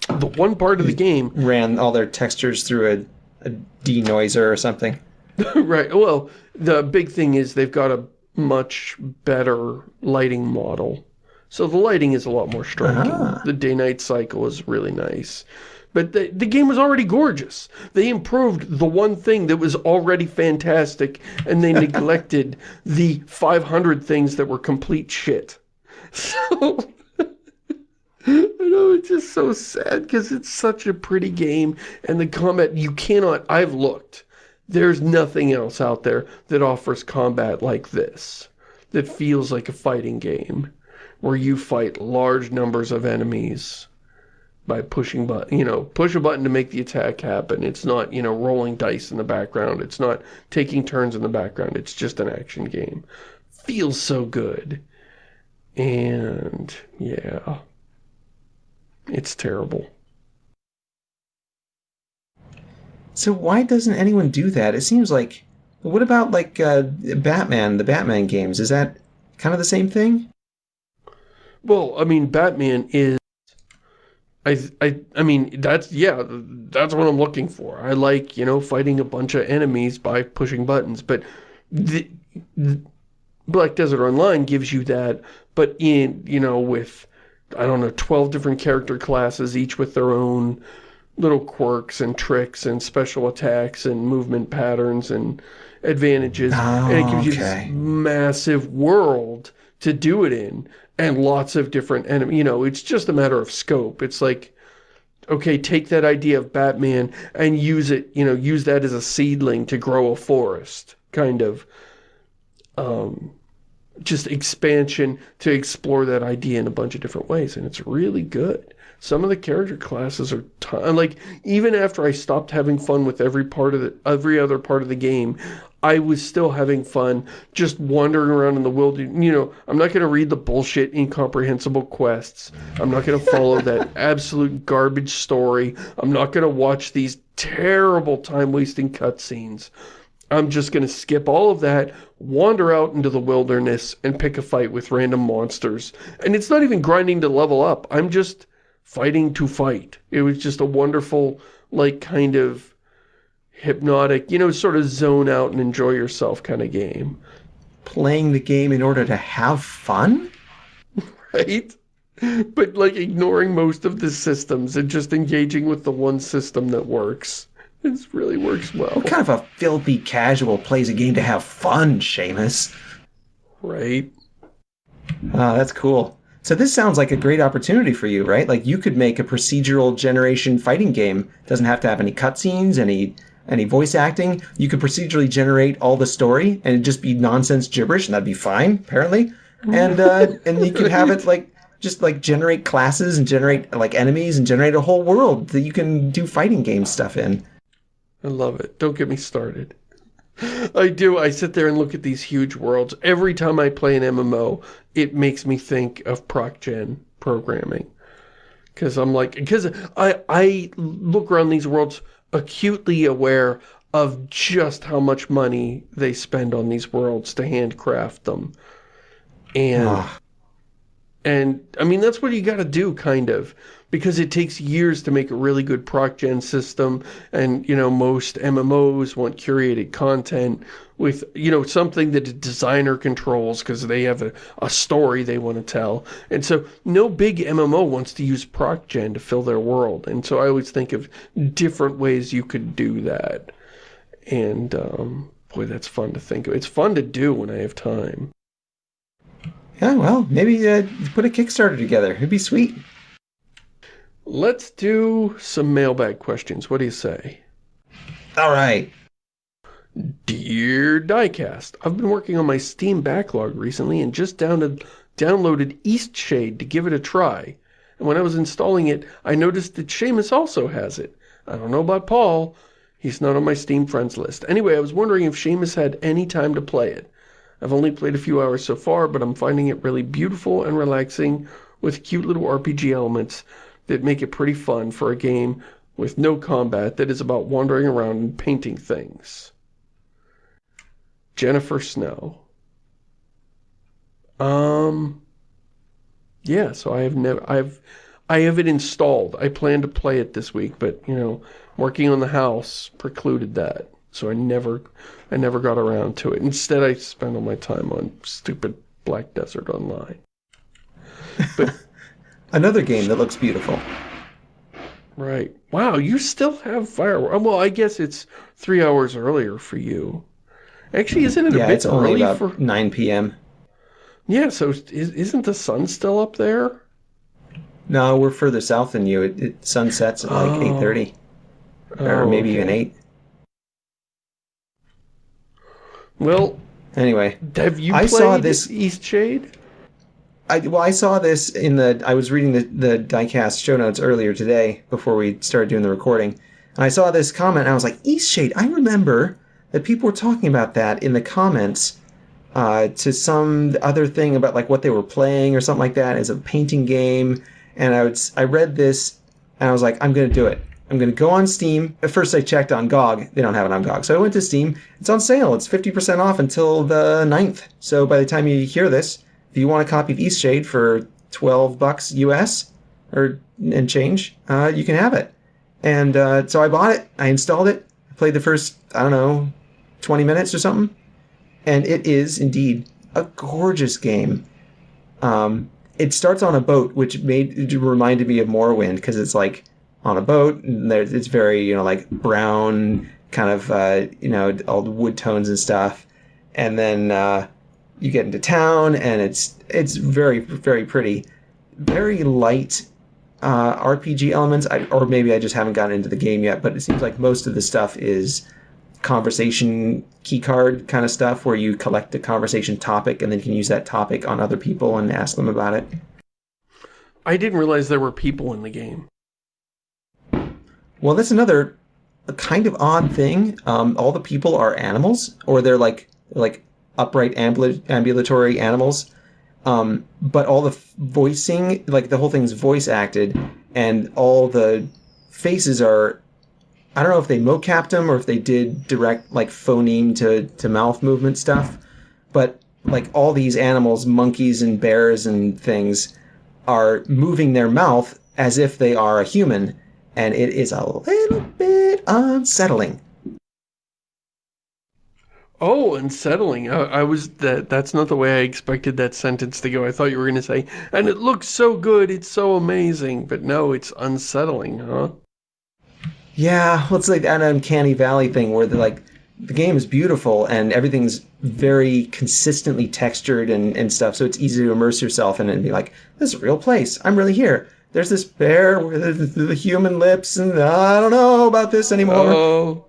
The one part of the game... Ran all their textures through a, a denoiser or something. right. Well, the big thing is they've got a much better lighting model. So the lighting is a lot more striking. Ah. The day-night cycle is really nice. But the, the game was already gorgeous. They improved the one thing that was already fantastic, and they neglected the 500 things that were complete shit. So, I know, it's just so sad, because it's such a pretty game, and the combat, you cannot, I've looked. There's nothing else out there that offers combat like this, that feels like a fighting game, where you fight large numbers of enemies by pushing button, you know, push a button to make the attack happen. It's not, you know, rolling dice in the background. It's not taking turns in the background. It's just an action game. Feels so good. And, yeah. It's terrible. So why doesn't anyone do that? It seems like... What about, like, uh, Batman, the Batman games? Is that kind of the same thing? Well, I mean, Batman is I, I, I mean, that's, yeah, that's what I'm looking for. I like, you know, fighting a bunch of enemies by pushing buttons, but the, the Black Desert Online gives you that, but in, you know, with, I don't know, 12 different character classes, each with their own little quirks and tricks and special attacks and movement patterns and advantages. Oh, and it gives you okay. this massive world to do it in and lots of different enemies. You know, it's just a matter of scope. It's like, okay, take that idea of Batman and use it, you know, use that as a seedling to grow a forest, kind of. Um, just expansion to explore that idea in a bunch of different ways, and it's really good. Some of the character classes are like even after I stopped having fun with every part of the every other part of the game, I was still having fun just wandering around in the wilderness. You know, I'm not going to read the bullshit incomprehensible quests. I'm not going to follow that absolute garbage story. I'm not going to watch these terrible time-wasting cutscenes. I'm just going to skip all of that, wander out into the wilderness, and pick a fight with random monsters. And it's not even grinding to level up. I'm just fighting to fight. It was just a wonderful, like, kind of hypnotic, you know, sort of zone out and enjoy yourself kind of game. Playing the game in order to have fun? Right? But, like, ignoring most of the systems and just engaging with the one system that works. It really works well. What kind of a filthy casual plays a game to have fun, Shamus? Right? Oh, that's cool. So this sounds like a great opportunity for you, right? Like you could make a procedural generation fighting game. Doesn't have to have any cutscenes, any any voice acting. You could procedurally generate all the story and it'd just be nonsense gibberish, and that'd be fine, apparently. And uh, and you could have it like just like generate classes and generate like enemies and generate a whole world that you can do fighting game stuff in. I love it. Don't get me started. I do. I sit there and look at these huge worlds. Every time I play an MMO, it makes me think of proc-gen programming. Because I'm like, because I, I look around these worlds acutely aware of just how much money they spend on these worlds to handcraft them. And, Ah. and I mean, that's what you got to do, kind of. Because it takes years to make a really good proc-gen system. And, you know, most MMOs want curated content with, you know, something that a designer controls because they have a, a story they want to tell. And so no big MMO wants to use proc-gen to fill their world. And so I always think of different ways you could do that. And, um, boy, that's fun to think of. It's fun to do when I have time. Yeah, well, maybe uh, put a Kickstarter together. It'd be sweet. Let's do some mailbag questions. What do you say? All right. Dear Diecast, I've been working on my Steam backlog recently and just downloaded, downloaded Eastshade to give it a try. And when I was installing it, I noticed that Shamus also has it. I don't know about Paul. He's not on my Steam friends list. Anyway, I was wondering if Shamus had any time to play it. I've only played a few hours so far, but I'm finding it really beautiful and relaxing with cute little RPG elements that make it pretty fun for a game with no combat that is about wandering around and painting things. Jennifer Snow. Um, yeah, so I have never, I've, I have it installed. I plan to play it this week, but, you know, working on the house precluded that. So I never, I never got around to it. Instead, I spent all my time on stupid Black Desert Online. But, Another game that looks beautiful. right. Wow, you still have fireworks. Well, I guess it's three hours earlier for you. Actually, isn't it a bit it's only early for... 9 p.m. Yeah, so is, isn't the sun still up there? No, we're further south than you. It, it sunsets at like Oh. 8.30. Or Oh, maybe even 8. Well, Anyway, have you I saw this- Eastshade? I, well, I saw this in the. I was reading the the diecast show notes earlier today before we started doing the recording, and I saw this comment. and I was like, Eastshade. I remember that people were talking about that in the comments uh, to some other thing about like what they were playing or something like that as a painting game. And I would I read this and I was like, I'm gonna do it. I'm gonna go on Steam. At first, I checked on GOG. They don't have it on GOG, so I went to Steam. It's on sale. It's 50% off until the 9th. So by the time you hear this, if you want a copy of Eastshade for 12 bucks US or and change, uh, you can have it. And uh, so I bought it. I installed it. I played the first I don't know 20 minutes or something, and it is indeed a gorgeous game. Um, it starts on a boat, which made it reminded me of Morrowind because it's like on a boat and it's very you know like brown kind of uh, you know all the wood tones and stuff, and then uh, you get into town and it's it's very very pretty, very light uh, RPG elements, I, or maybe I just haven't gotten into the game yet. But it seems like most of the stuff is conversation keycard kind of stuff where you collect a conversation topic and then you can use that topic on other people and ask them about it. I didn't realize there were people in the game. Well, that's another kind of odd thing. Um, all the people are animals, or they're like like upright ambul ambulatory animals. Um, but all the voicing, like the whole thing's voice acted, and all the faces are I don't know if they mocapped them or if they did direct like phoneme to, to mouth movement stuff, but like all these animals, monkeys and bears and things, are moving their mouth as if they are a human, and it is a little bit unsettling. Oh, unsettling. I, I was that. That's not the way I expected that sentence to go. I thought you were going to say, and it looks so good, it's so amazing. But no, it's unsettling, huh? Yeah, well, it's like that uncanny valley thing where the like the game is beautiful and everything's very consistently textured and, and stuff, so it's easy to immerse yourself in it and be like, this is a real place. I'm really here. There's this bear with the, the human lips, and uh, I don't know about this anymore. Oh.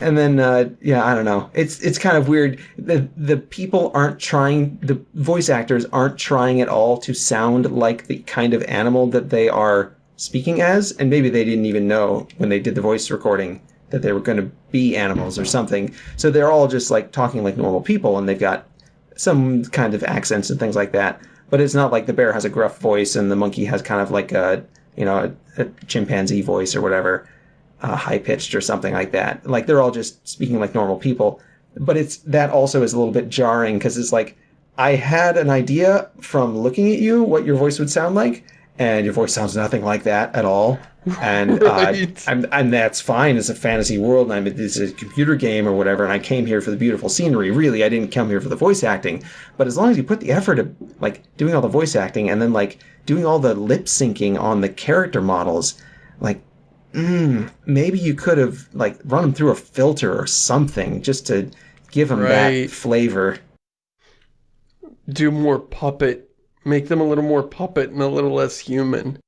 And then uh, yeah i don't know. It's it's kind of weird. The the people aren't trying the voice actors aren't trying at all to sound like the kind of animal that they are speaking as and maybe they didn't even know when they did the voice recording that they were going to be animals or something. So they're all just like talking like normal people and they've got some kind of accents and things like that. But it's not like the bear has a gruff voice and the monkey has kind of like a you know a, a chimpanzee voice or whatever uh, high pitched or something like that. Like they're all just speaking like normal people. But it's that also is a little bit jarring because it's like I had an idea from looking at you what your voice would sound like, and your voice sounds nothing like that at all. And right. uh, and, and that's fine. It's a fantasy world, and I'm it's a computer game or whatever. And I came here for the beautiful scenery. Really, I didn't come here for the voice acting. But as long as you put the effort of like doing all the voice acting and then like doing all the lip syncing on the character models, like mm, maybe you could have like run them through a filter or something just to give them right. that flavor. Do more puppet, make them a little more puppet and a little less human.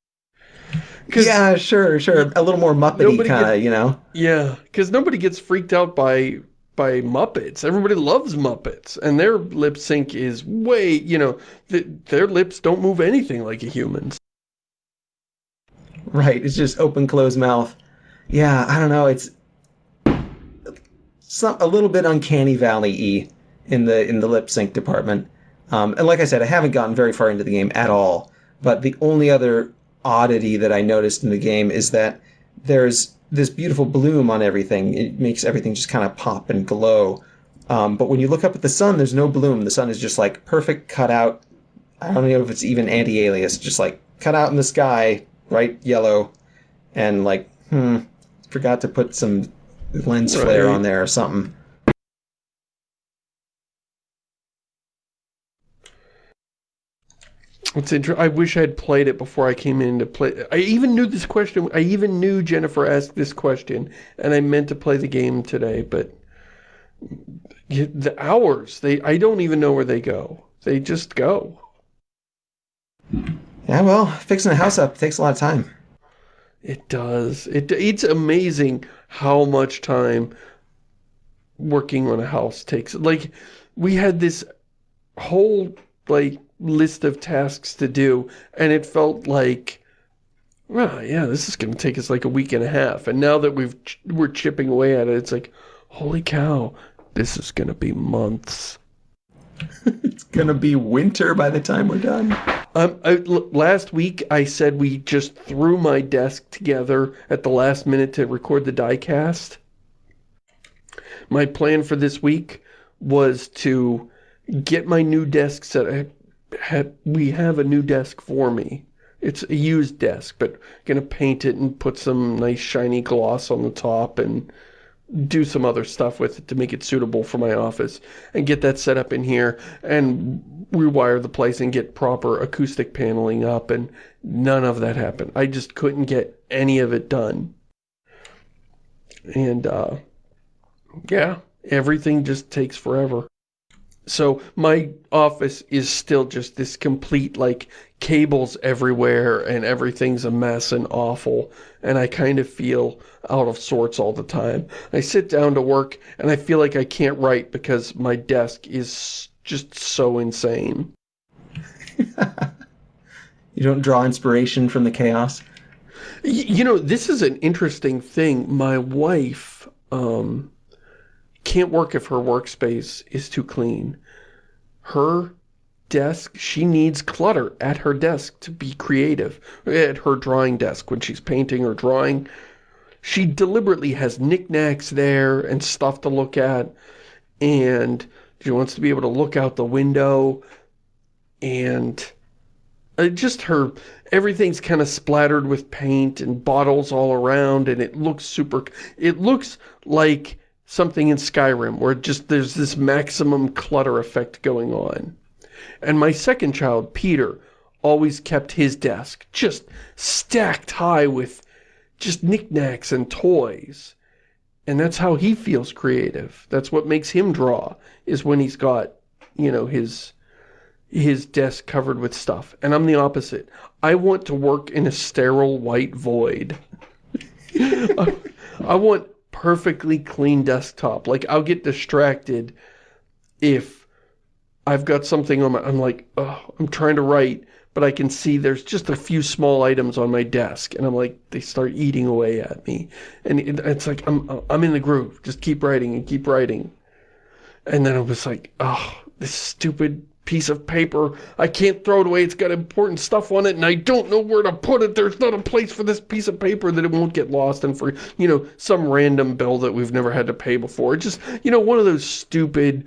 Yeah, sure, sure. A little more Muppety kind of, you know? Yeah, because nobody gets freaked out by by Muppets. Everybody loves Muppets, and their lip sync is way, you know, th their lips don't move anything like a human's. Right, it's just open, closed mouth. Yeah, I don't know. It's some a little bit uncanny valley-y in the in the lip sync department. Um, and like I said, I haven't gotten very far into the game at all. But the only other oddity that I noticed in the game is that there's this beautiful bloom on everything. It makes everything just kind of pop and glow. Um, but when you look up at the sun, there's no bloom. The sun is just like perfect cutout. I don't know if it's even anti-alias, just like cut out in the sky, right yellow, and like, hmm, forgot to put some lens right. flare on there or something. It's inter I wish I had played it before I came in to play. I even knew this question. I even knew Jennifer asked this question, and I meant to play the game today, but the hours, they I don't even know where they go. They just go. Yeah, well, fixing a house up takes a lot of time. It does. It It's amazing how much time working on a house takes. Like, we had this whole, like, list of tasks to do, and it felt like, well, yeah, this is going to take us like a week and a half. And now that we've we're chipping away at it, it's like, holy cow, this is going to be months. it's going to be winter by the time we're done. Um, I, last week I said we just threw my desk together at the last minute to record the diecast. My plan for this week was to get my new desk set. Had, we have a new desk for me. It's a used desk, but I'm gonna paint it and put some nice shiny gloss on the top and do some other stuff with it to make it suitable for my office and get that set up in here and rewire the place and get proper acoustic paneling up and none of that happened. I just couldn't get any of it done. And, uh, yeah, everything just takes forever. So my office is still just this complete, like, cables everywhere and everything's a mess and awful. And I kind of feel out of sorts all the time. I sit down to work and I feel like I can't write because my desk is just so insane. you don't draw inspiration from the chaos? You know, this is an interesting thing. My wife, um, can't work if her workspace is too clean. Her desk, she needs clutter at her desk to be creative. At her drawing desk when she's painting or drawing. She deliberately has knickknacks there and stuff to look at. And she wants to be able to look out the window. And uh, just her, everything's kind of splattered with paint and bottles all around. And it looks super, it looks like something in Skyrim where just there's this maximum clutter effect going on. And my second child, Peter, always kept his desk just stacked high with just knickknacks and toys. And that's how he feels creative. That's what makes him draw, is when he's got, you know, his his desk covered with stuff. And I'm the opposite. I want to work in a sterile white void. I, I want perfectly clean desktop. Like, I'll get distracted if I've got something on my, I'm like, oh, I'm trying to write, but I can see there's just a few small items on my desk, and I'm like, they start eating away at me. And it, it's like, I'm, I'm in the groove. Just keep writing and keep writing. And then I was like, oh, this stupid piece of paper. I can't throw it away. It's got important stuff on it, and I don't know where to put it. There's not a place for this piece of paper that it won't get lost and for, you know, some random bill that we've never had to pay before. just, you know, one of those stupid,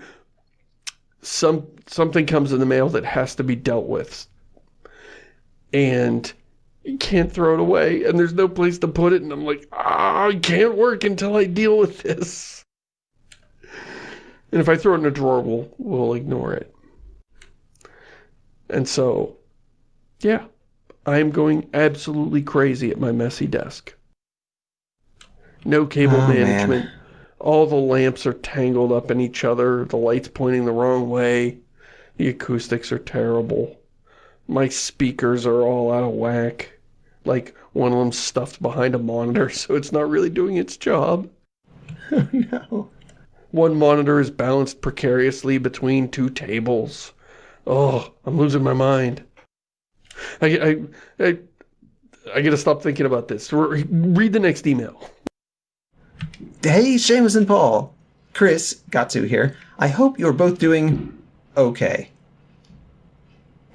some something comes in the mail that has to be dealt with. And you can't throw it away, and there's no place to put it, and I'm like, ah, I can't work until I deal with this. And if I throw it in a drawer, we'll, we'll ignore it. And so, yeah, I am going absolutely crazy at my messy desk. No cable oh, management. Man. All the lamps are tangled up in each other. The light's pointing the wrong way. The acoustics are terrible. My speakers are all out of whack. Like, one of them's stuffed behind a monitor, so it's not really doing its job. Oh, no. One monitor is balanced precariously between two tables. Oh, I'm losing my mind. I, I, I, I gotta stop thinking about this. Read the next email. Hey, Shamus and Paul. Chris, to here. I hope you're both doing okay.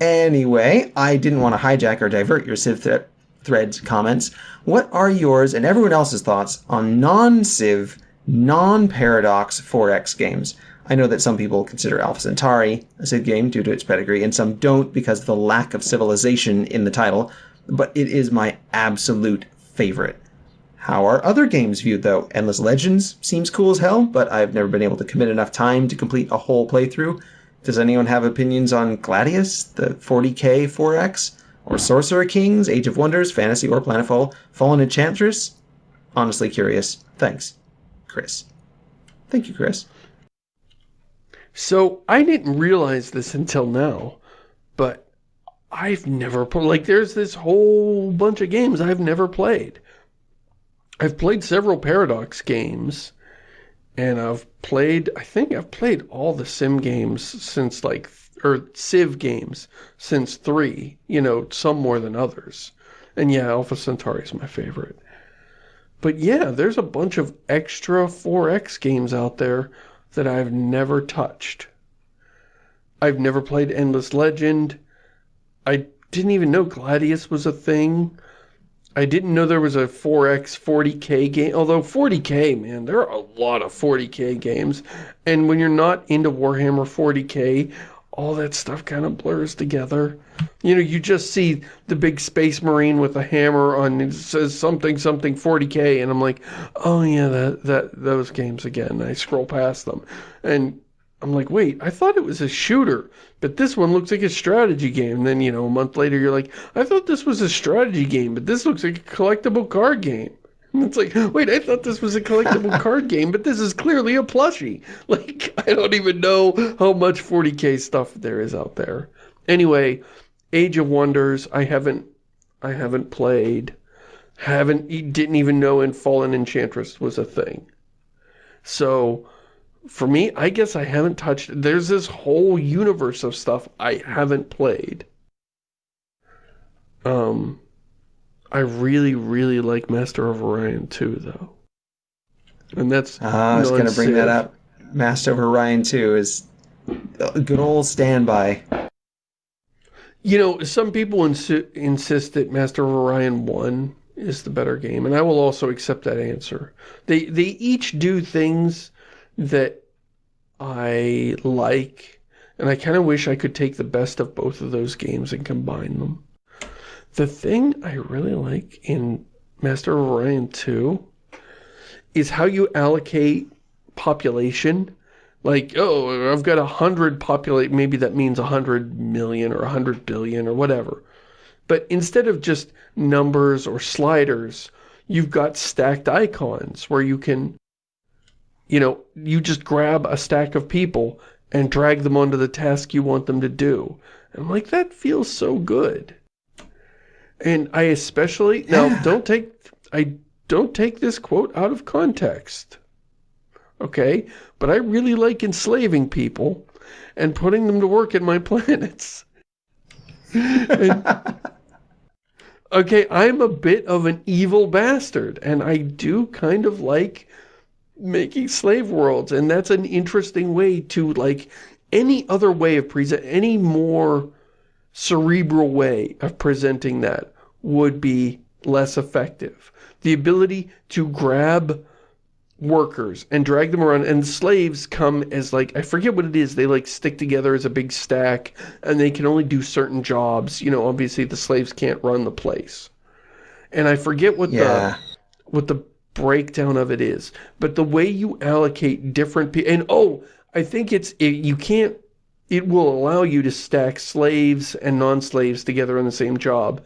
Anyway, I didn't want to hijack or divert your Civ th Threads comments. What are yours and everyone else's thoughts on non-Civ, non-Paradox 4X games? I know that some people consider Alpha Centauri a Civ game due to its pedigree, and some don't because of the lack of civilization in the title, but it is my absolute favorite. How are other games viewed, though? Endless Legends seems cool as hell, but I've never been able to commit enough time to complete a whole playthrough. Does anyone have opinions on Gladius, the 40k 4X, or Sorcerer Kings, Age of Wonders, Fantasy or Planetfall, Fallen Enchantress? Honestly curious. Thanks, Chris. Thank you, Chris. So I didn't realize this until now, but I've never played, like there's this whole bunch of games I've never played. I've played several Paradox games, and I've played, I think I've played all the sim games since like, or Civ games since 3, you know, some more than others. And yeah, Alpha Centauri is my favorite. But yeah, there's a bunch of extra 4X games out there that I've never touched. I've never played Endless Legend. I didn't even know Gladius was a thing. I didn't know there was a 4X 40k game. Although 40k, man, there are a lot of 40k games. And when you're not into Warhammer 40k, all that stuff kind of blurs together. You know, you just see the big space marine with a hammer on it says something something 40k and I'm like, "Oh yeah, that that those games again." I scroll past them. And I'm like, "Wait, I thought it was a shooter, but this one looks like a strategy game." And then, you know, a month later you're like, "I thought this was a strategy game, but this looks like a collectible card game." And it's like, wait, I thought this was a collectible card game, but this is clearly a plushie. Like, I don't even know how much 40k stuff there is out there. Anyway, Age of Wonders, I haven't, I haven't played. Haven't, didn't even know in Fallen Enchantress was a thing. So, for me, I guess I haven't touched, there's this whole universe of stuff I haven't played. Um, I really, really like Master of Orion too, though. And that's uh, I was going to bring that up. Master of Orion 2 is a good old standby. You know, some people insi insist that Master of Orion 1 is the better game, and I will also accept that answer. They, they each do things that I like, and I kind of wish I could take the best of both of those games and combine them. The thing I really like in Master of Orion 2 is how you allocate population. Like, oh, I've got a hundred populate, maybe that means a hundred million or a hundred billion or whatever. But instead of just numbers or sliders, you've got stacked icons where you can, you know, you just grab a stack of people and drag them onto the task you want them to do. And like, that feels so good. And I especially now don't take I don't take this quote out of context. Okay? But I really like enslaving people and putting them to work in my planets. and, okay, I'm a bit of an evil bastard, and I do kind of like making slave worlds, and that's an interesting way to, like, any other way of present, any more cerebral way of presenting that would be less effective. The ability to grab workers and drag them around and slaves come as like I forget what it is they like stick together as a big stack and they can only do certain jobs you know obviously the slaves can't run the place and I forget what yeah. the what the breakdown of it is but the way you allocate different people and oh I think it's it, you can't it will allow you to stack slaves and non-slaves together on the same job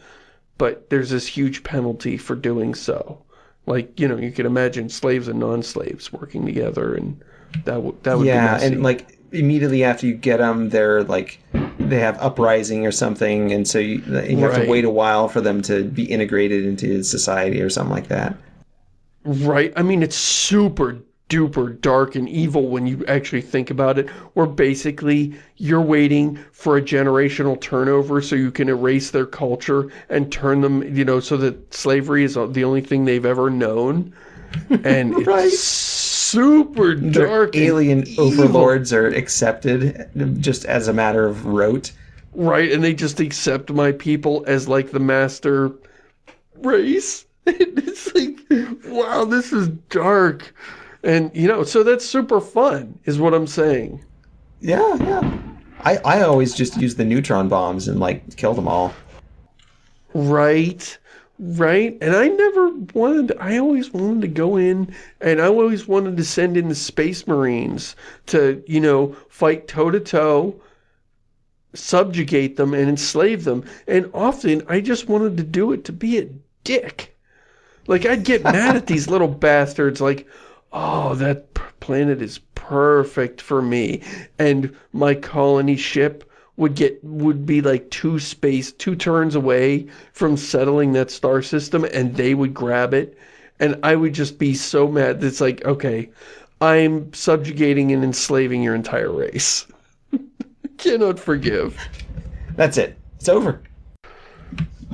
but there's this huge penalty for doing so. Like, you know, you can imagine slaves and non-slaves working together, and that, would that would yeah, and like, immediately after you get them, they're like, they have uprising or something, and so you, you have right. to wait a while for them to be integrated into society or something like that. Right. I mean, it's super duper dark and evil when you actually think about it, where basically you're waiting for a generational turnover so you can erase their culture and turn them, you know, so that slavery is the only thing they've ever known. And right. it's super dark. Their alien overlords are accepted just as a matter of rote. Right, and they just accept my people as like the master race. it's like, wow, this is dark. And, you know, so that's super fun, is what I'm saying. Yeah, yeah. I, I always just use the neutron bombs and, like, kill them all. Right, right. And I never wanted, I always wanted to go in, and I always wanted to send in the Space Marines to, you know, fight toe-to-toe, -to -toe, subjugate them, and enslave them. And often, I just wanted to do it to be a dick. Like, I'd get mad at these little bastards, like, oh, that planet is perfect for me. And my colony ship would get would be like two space two turns away from settling that star system and they would grab it. And I would just be so mad it's like okay I'm subjugating and enslaving your entire race. Cannot forgive. That's it. It's over.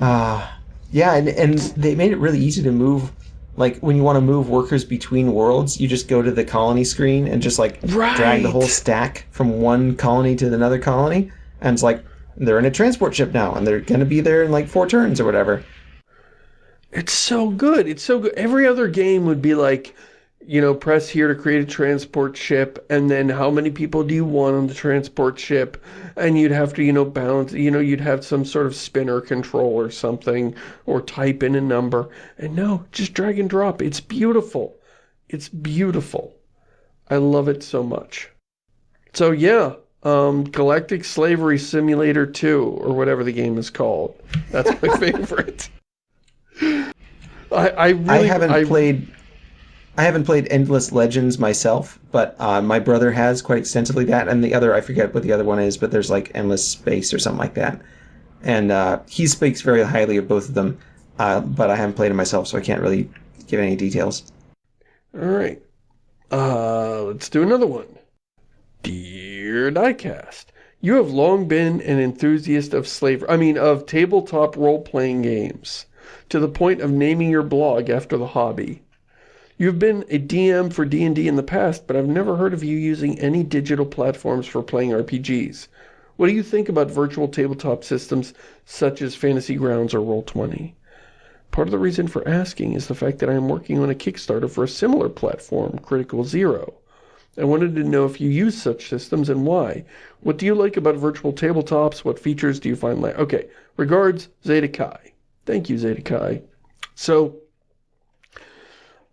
Uh, yeah and, and they made it really easy to move like when you want to move workers between worlds, you just go to the colony screen and just like right. drag the whole stack from one colony to another colony, and it's like they're in a transport ship now, and they're gonna be there in like four turns or whatever. It's so good. It's so good. Every other game would be like, you know, press here to create a transport ship, and then how many people do you want on the transport ship? And you'd have to, you know, balance, you know, you'd have some sort of spinner control or something, or type in a number. And no, just drag and drop. It's beautiful. It's beautiful. I love it so much. So yeah, um, Galactic Slavery Simulator 2, or whatever the game is called. That's my favorite. I, I really... I haven't I, played I haven't played Endless Legends myself, but uh, my brother has quite extensively that, and the other, I forget what the other one is, but there's like Endless Space or something like that. And uh, he speaks very highly of both of them, uh, but I haven't played them myself, so I can't really give any details. All right. Uh, let's do another one. Dear Diecast, you have long been an enthusiast of slavery, I mean, of tabletop role-playing games, to the point of naming your blog after the hobby. You've been a DM for D&D in the past, but I've never heard of you using any digital platforms for playing RPGs. What do you think about virtual tabletop systems such as Fantasy Grounds or Roll20? Part of the reason for asking is the fact that I am working on a Kickstarter for a similar platform, Critical Zero. I wanted to know if you use such systems and why. What do you like about virtual tabletops? What features do you find like? Okay, regards, Zeta Kai. Thank you, Zeta Kai. So,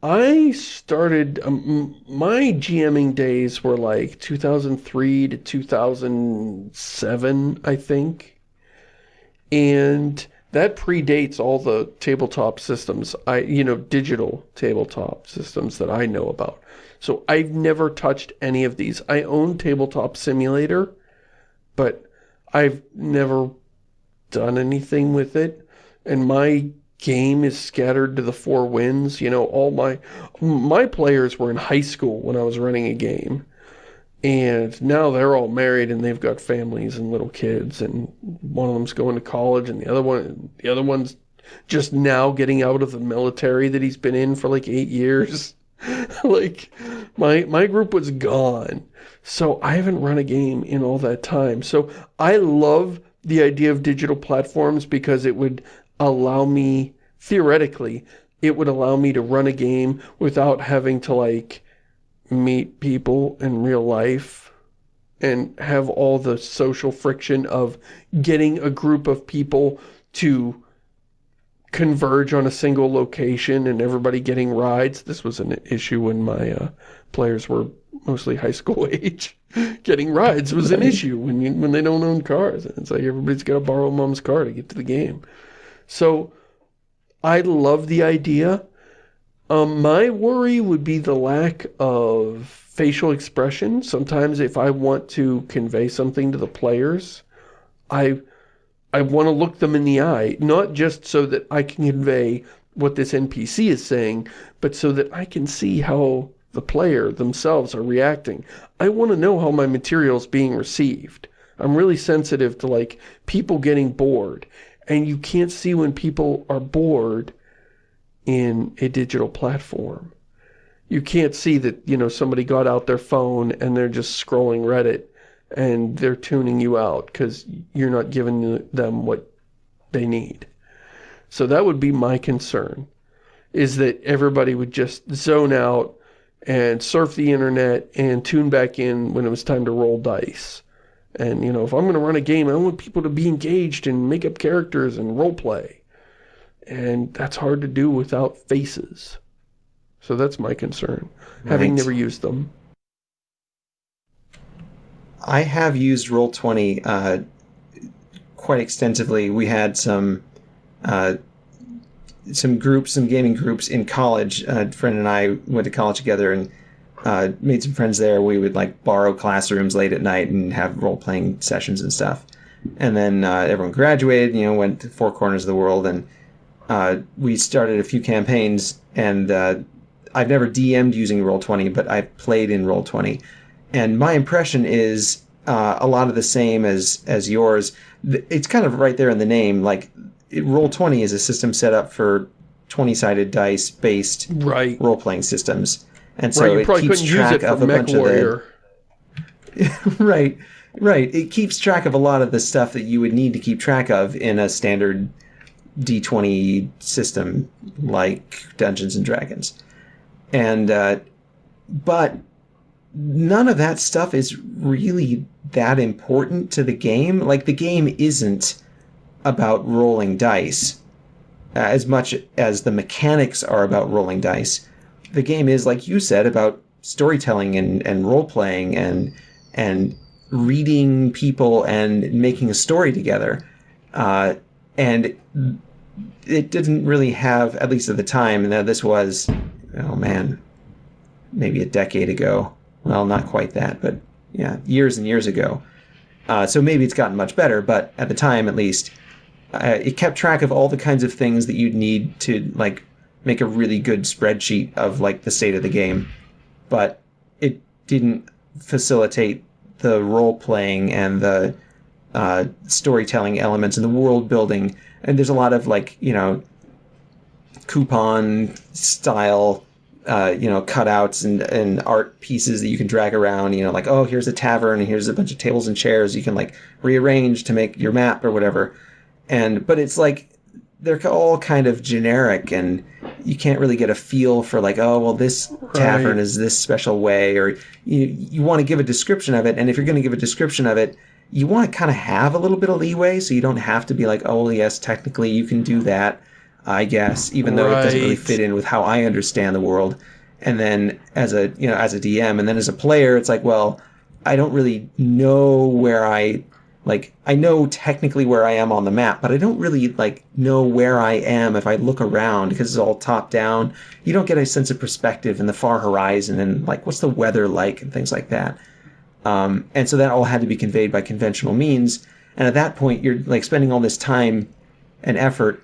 I started, um, my GMing days were like 2003 to 2007, I think. And that predates all the tabletop systems, I you know, digital tabletop systems that I know about. So I've never touched any of these. I own Tabletop Simulator, but I've never done anything with it. And my game is scattered to the four winds. You know, all my, my players were in high school when I was running a game. And now they're all married and they've got families and little kids and one of them's going to college and the other one, the other one's just now getting out of the military that he's been in for like eight years. like my, my group was gone. So I haven't run a game in all that time. So I love the idea of digital platforms because it would allow me, theoretically, it would allow me to run a game without having to, like, meet people in real life and have all the social friction of getting a group of people to converge on a single location and everybody getting rides. This was an issue when my uh, players were mostly high school age. getting rides was an issue when you, when they don't own cars. It's like everybody's got to borrow mom's car to get to the game. So I love the idea. Um, my worry would be the lack of facial expression. Sometimes if I want to convey something to the players, I I want to look them in the eye, not just so that I can convey what this NPC is saying, but so that I can see how the player themselves are reacting. I want to know how my material is being received. I'm really sensitive to like people getting bored and you can't see when people are bored in a digital platform. You can't see that, you know, somebody got out their phone and they're just scrolling Reddit and they're tuning you out because you're not giving them what they need. So that would be my concern, is that everybody would just zone out and surf the internet and tune back in when it was time to roll dice. And, you know, if I'm going to run a game, I want people to be engaged and make up characters and role play. And that's hard to do without faces. So that's my concern, right. having never used them. I have used Roll20 uh, quite extensively. We had some uh, some groups, some gaming groups in college. A friend and I went to college together, and uh, made some friends there. We would like borrow classrooms late at night and have role playing sessions and stuff. And then uh, everyone graduated, you know, went to four corners of the world, and uh, we started a few campaigns. And uh, I've never DM'd using Roll20, but I've played in Roll20. And my impression is uh, a lot of the same as as yours. It's kind of right there in the name. Like Roll20 is a system set up for 20 sided dice based right. role playing systems and so right, it keeps track of a bunch Warrior. of the right, right. It keeps track of a lot of the stuff that you would need to keep track of in a standard D20 system like Dungeons and Dragons. And uh, but none of that stuff is really that important to the game. Like the game isn't about rolling dice uh, as much as the mechanics are about rolling dice. The game is, like you said, about storytelling and, and role playing and and reading people and making a story together. Uh, and it didn't really have, at least at the time, and this was, oh man, maybe a decade ago. Well, not quite that, but yeah, years and years ago. Uh, so maybe it's gotten much better, but at the time, at least, uh, it kept track of all the kinds of things that you'd need to like make a really good spreadsheet of like the state of the game, but it didn't facilitate the role playing and the uh, storytelling elements and the world building. And there's a lot of like you know coupon style uh, you know, cutouts and, and art pieces that you can drag around, you know, like, oh, here's a tavern and here's a bunch of tables and chairs you can like rearrange to make your map or whatever. And, but it's like, they're all kind of generic and you can't really get a feel for like, oh, well, this tavern is this special way, or you, you want to give a description of it. And if you're going to give a description of it, you want to kind of have a little bit of leeway so you don't have to be like, oh, yes, technically you can do that I guess, even though right. it doesn't really fit in with how I understand the world. And then as a you know as a DM, and then as a player, it's like, well, I don't really know where I like I know technically where I am on the map, but I don't really like know where I am if I look around because it's all top down. You don't get a sense of perspective in the far horizon and like what's the weather like and things like that. Um, and so that all had to be conveyed by conventional means. And at that point, you're like spending all this time and effort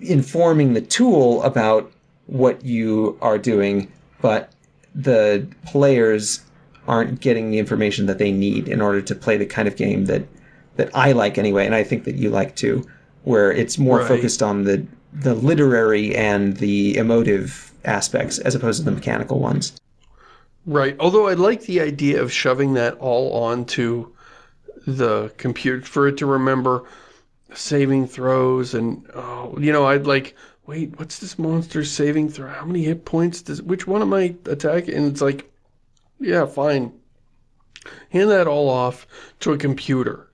informing the tool about what you are doing, but the players aren't getting the information that they need in order to play the kind of game that that I like anyway, and I think that you like too, where it's more right. focused on the the literary and the emotive aspects as opposed to the mechanical ones. Right. Although I like the idea of shoving that all onto the computer for it to remember saving throws and, oh, you know, I'd like, wait, what's this monster's saving throw? How many hit points does, which one am I attacking? And it's like, yeah, fine. Hand that all off to a computer.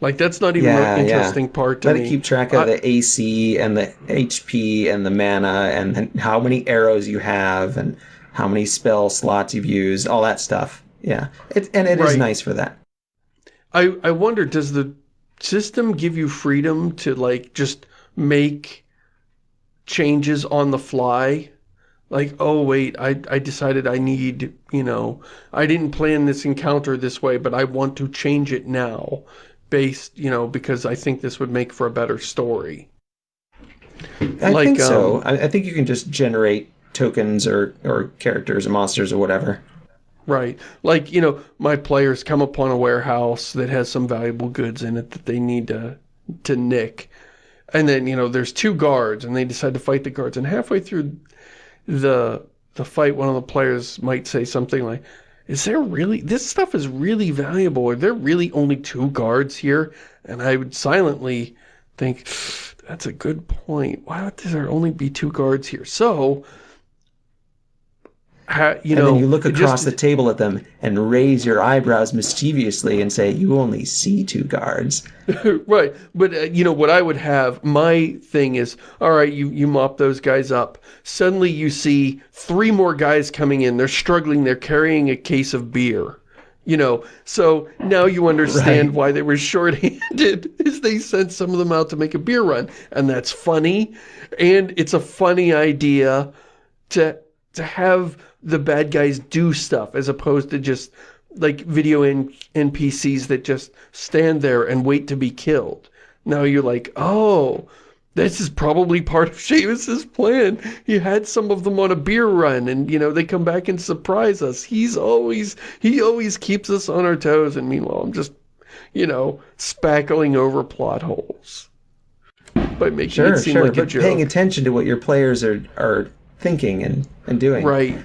Like, that's not even yeah, an interesting yeah. part to Let me. it keep track of I, the AC and the HP and the mana and how many arrows you have and how many spell slots you've used, all that stuff. Yeah, it, and it right. is nice for that. I, I wonder, does the system give you freedom to like just make changes on the fly? Like, oh wait, I, I decided I need, you know, I didn't plan this encounter this way, but I want to change it now based, you know, because I think this would make for a better story. I like, think so. Um, I, I think you can just generate tokens or, or characters or monsters or whatever. Right. Like, you know, my players come upon a warehouse that has some valuable goods in it that they need to, to nick. And then, you know, there's two guards and they decide to fight the guards. And halfway through the, the fight, one of the players might say something like, is there really, this stuff is really valuable. Are there really only two guards here? And I would silently think, that's a good point. Why would there only be two guards here? So how, you and know, then you look across just, the table at them and raise your eyebrows mischievously and say, you only see two guards. right. But, uh, you know, what I would have, my thing is, all right, you, you mop those guys up. Suddenly you see three more guys coming in. They're struggling. They're carrying a case of beer. You know, so now you understand right. why they were shorthanded, is they sent some of them out to make a beer run. And that's funny. And it's a funny idea to to have the bad guys do stuff as opposed to just like video NPCs that just stand there and wait to be killed. Now you're like, oh, this is probably part of Shamus's plan. He had some of them on a beer run and, you know, they come back and surprise us. He's always, he always keeps us on our toes. And meanwhile, I'm just, you know, spackling over plot holes by making sure, it seem sure, like a joke. paying attention to what your players are, are thinking and, and doing. Right.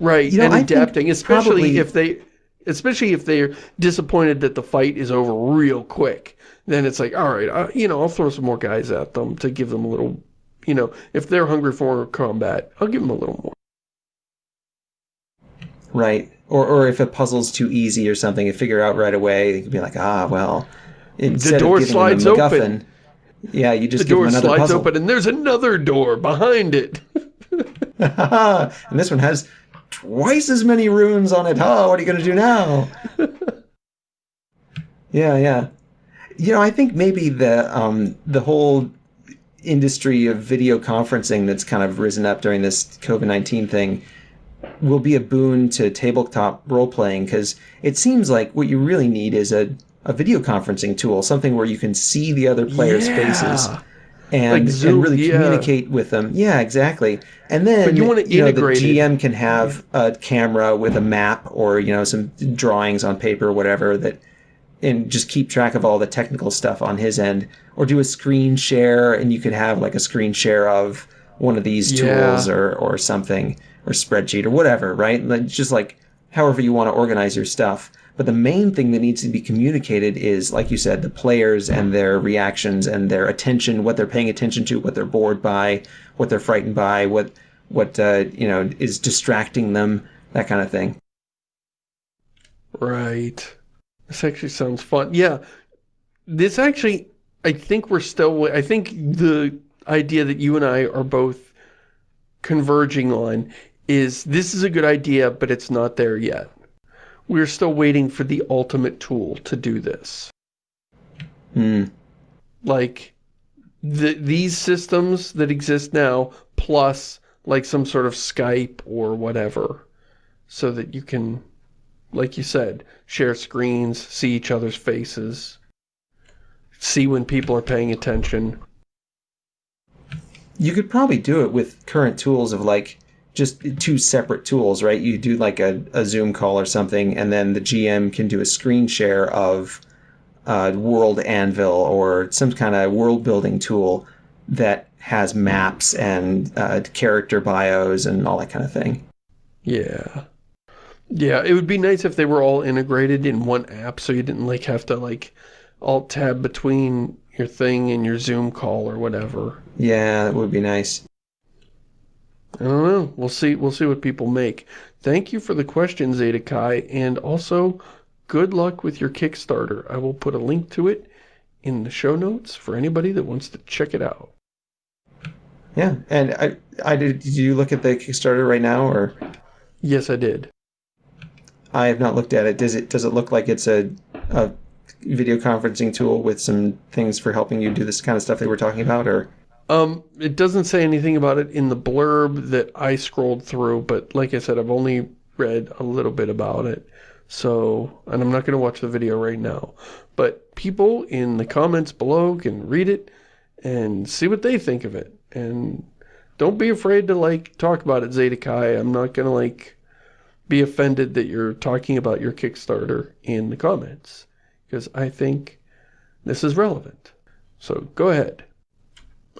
Right, you know, and I adapting, especially probably... if they especially if they're disappointed that the fight is over real quick. Then it's like, all right, uh, you know, I'll throw some more guys at them to give them a little, you know, if they're hungry for combat, I'll give them a little more. right? Or, or if a puzzle's too easy or something, you figure out right away, you can be like, ah, well, instead door of slides them a MacGuffin, open. yeah, you just The give door them another slides puzzle. open and there's another door behind it. and this one has twice as many runes on it. Huh? what are you going to do now? yeah, yeah. You know, I think maybe the um, the whole industry of video conferencing that's kind of risen up during this COVID nineteen thing will be a boon to tabletop role playing because it seems like what you really need is a, a video conferencing tool, something where you can see the other players' faces Yeah. And, Like Zoom, and really yeah. communicate with them. Yeah, exactly. And then But you wanna you know, the integrate it. GM can have a camera with a map or you know some drawings on paper or whatever that and just keep track of all the technical stuff on his end or do a screen share and you could have like a screen share of one of these Yeah. tools or or something or spreadsheet or whatever, right? Like just like however you want to organize your stuff. But the main thing that needs to be communicated is, like you said, the players and their reactions and their attention, what they're paying attention to, what they're bored by, what they're frightened by, what what uh, you know is distracting them, that kind of thing. Right. This actually sounds fun. Yeah. This actually, I think we're still, I think the idea that you and I are both converging on is this is a good idea, but it's not there yet. We're still waiting for the ultimate tool to do this. Hmm. Like, the, these systems that exist now, plus like some sort of Skype or whatever, so that you can like you said, share screens, see each other's faces, see when people are paying attention. You could probably do it with current tools of like just two separate tools, right? You do like a, a Zoom call or something, and then the GM can do a screen share of uh, World Anvil or some kind of world building tool that has maps and uh, character bios and all that kind of thing. Yeah. Yeah, it would be nice if they were all integrated in one app so you didn't like have to like alt tab between your thing and your Zoom call or whatever. Yeah, that would be nice. I don't know. We'll see we'll see what people make. Thank you for the question, Zeta Kai, and also good luck with your Kickstarter. I will put a link to it in the show notes for anybody that wants to check it out. Yeah, and I, I did. Did you look at the Kickstarter right now, or Yes, I did. I have not looked at it. Does it does it look like it's a, a video conferencing tool with some things for helping you do this kind of stuff that we're talking about, or Um, it doesn't say anything about it in the blurb that I scrolled through, but like I said, I've only read a little bit about it. So, and I'm not going to watch the video right now. But people in the comments below can read it and see what they think of it. And don't be afraid to, like, talk about it, Zeta Kai. I'm not going to, like, be offended that you're talking about your Kickstarter in the comments. Because I think this is relevant. So, go ahead.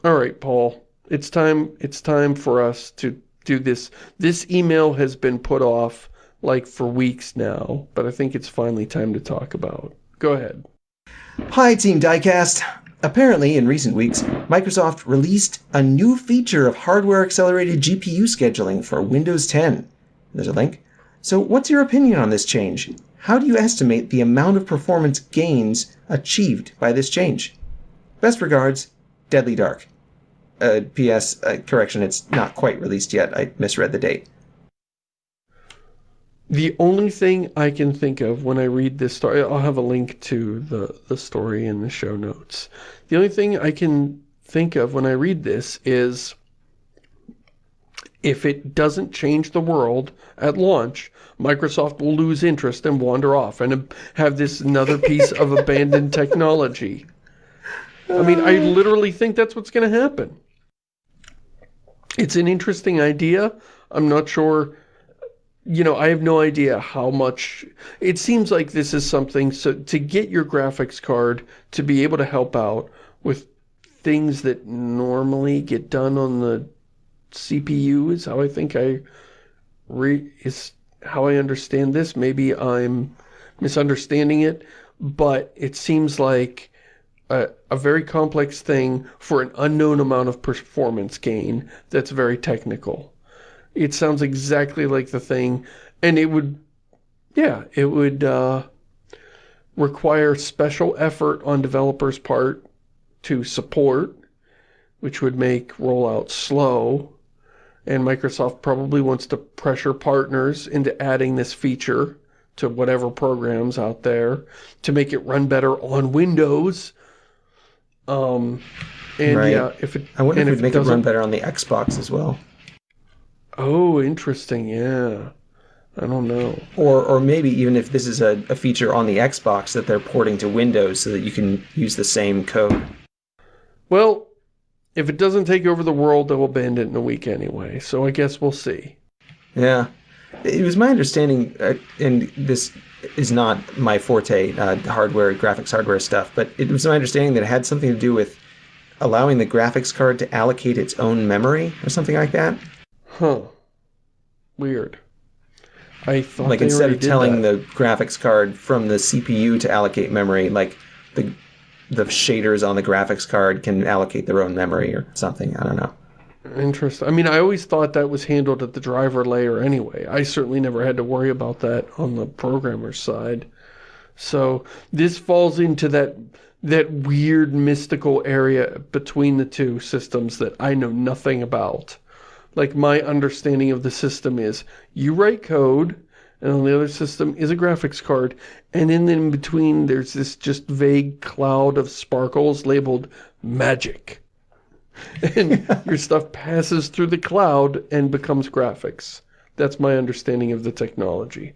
All right, Paul. It's time it's time for us to do this. This email has been put off like for weeks now, but I think it's finally time to talk about. Go ahead. Hi, Team Diecast! Apparently, in recent weeks, Microsoft released a new feature of hardware accelerated GPU scheduling for Windows 10. There's a link. So, what's your opinion on this change? How do you estimate the amount of performance gains achieved by this change? Best regards, Deadly Dark. Uh, P.S. Uh, correction, it's not quite released yet. I misread the date. The only thing I can think of when I read this story, I'll have a link to the, the story in the show notes. The only thing I can think of when I read this is if it doesn't change the world at launch, Microsoft will lose interest and wander off and have this another piece of abandoned technology. I mean, I uh. literally think that's what's going to happen. It's an interesting idea. I'm not sure you know, I have no idea how much, it seems like this is something, so to get your graphics card to be able to help out with things that normally get done on the CPU is how I think I, re, is how I understand this. Maybe I'm misunderstanding it, but it seems like a, a very complex thing for an unknown amount of performance gain that's very technical. It sounds exactly like the thing. And it would, yeah, it would uh, require special effort on developers' part to support, which would make rollout slow. And Microsoft probably wants to pressure partners into adding this feature to whatever programs out there to make it run better on Windows. Um, and Right. yeah, if it, I wonder if and it'd make it run better on the Xbox as well. Oh, interesting. Yeah. I don't know. Or, or maybe even if this is a, a feature on the Xbox that they're porting to Windows so that you can use the same code. Well, if it doesn't take over the world, they'll abandon it in a week anyway. So I guess we'll see. Yeah. It was my understanding, uh, and this is not my forte, uh, hardware, graphics hardware stuff, but it was my understanding that it had something to do with allowing the graphics card to allocate its own memory or something like that. Huh. Weird. I thought like instead of telling that. the graphics card from the CPU to allocate memory, like the the shaders on the graphics card can allocate their own memory or something. I don't know. Interesting. I mean, I always thought that was handled at the driver layer anyway. I certainly never had to worry about that on the programmer's side. So this falls into that that weird mystical area between the two systems that I know nothing about. Like my understanding of the system is you write code and on the other system is a graphics card and then in between there's this just vague cloud of sparkles labeled magic and your stuff passes through the cloud and becomes graphics. That's my understanding of the technology.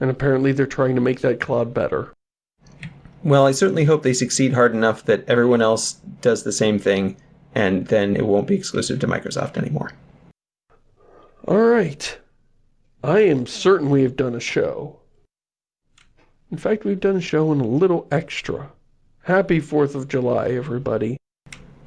And apparently they're trying to make that cloud better. Well, I certainly hope they succeed hard enough that everyone else does the same thing, and then it won't be exclusive to Microsoft anymore. Alright. I am certain we have done a show. In fact, we've done a show and a little extra. Happy 4th of July, everybody.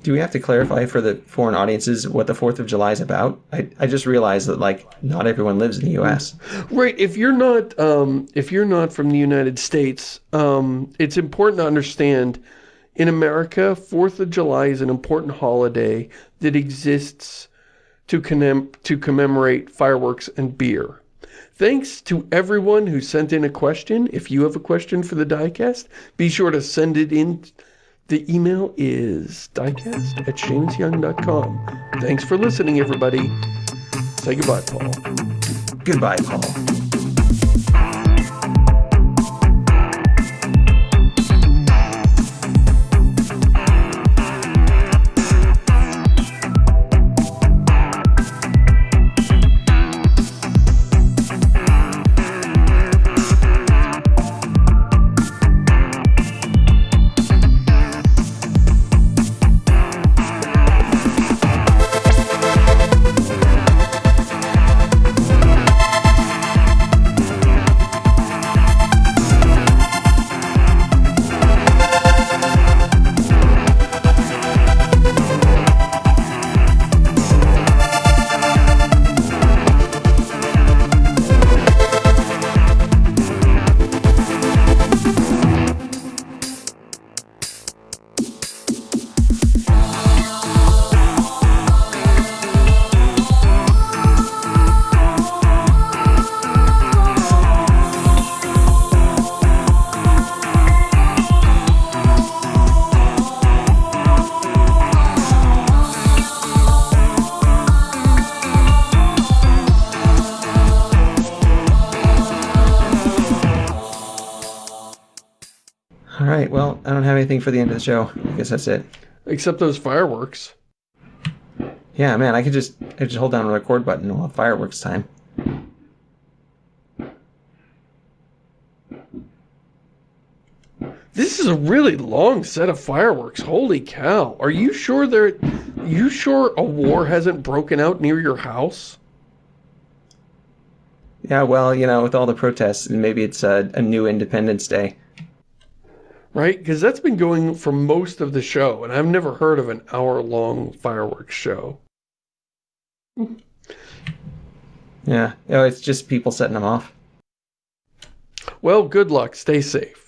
Do we have to clarify for the foreign audiences what the Fourth of July is about? I, I just realized that like not everyone lives in the U.S. Right, if you're not um, if you're not from the United States, um, it's important to understand in America, 4th of July is an important holiday that exists to commem to commemorate fireworks and beer. Thanks to everyone who sent in a question. If you have a question for the diecast, be sure to send it in. The email is diecast at shamusyoung.com. Thanks for listening, everybody. Say goodbye, Paul. Goodbye, Paul. Anything for the end of the show. I guess that's it. Except those fireworks. Yeah, man. I could just I could just hold down the record button while fireworks time. This is a really long set of fireworks. Holy cow. Are you sure there you sure a war hasn't broken out near your house? Yeah. Well, you know, with all the protests, maybe it's a, a new Independence Day. Right? Because that's been going for most of the show, and I've never heard of an hour-long fireworks show. Yeah. Oh, it's just people setting them off. Well, good luck. Stay safe.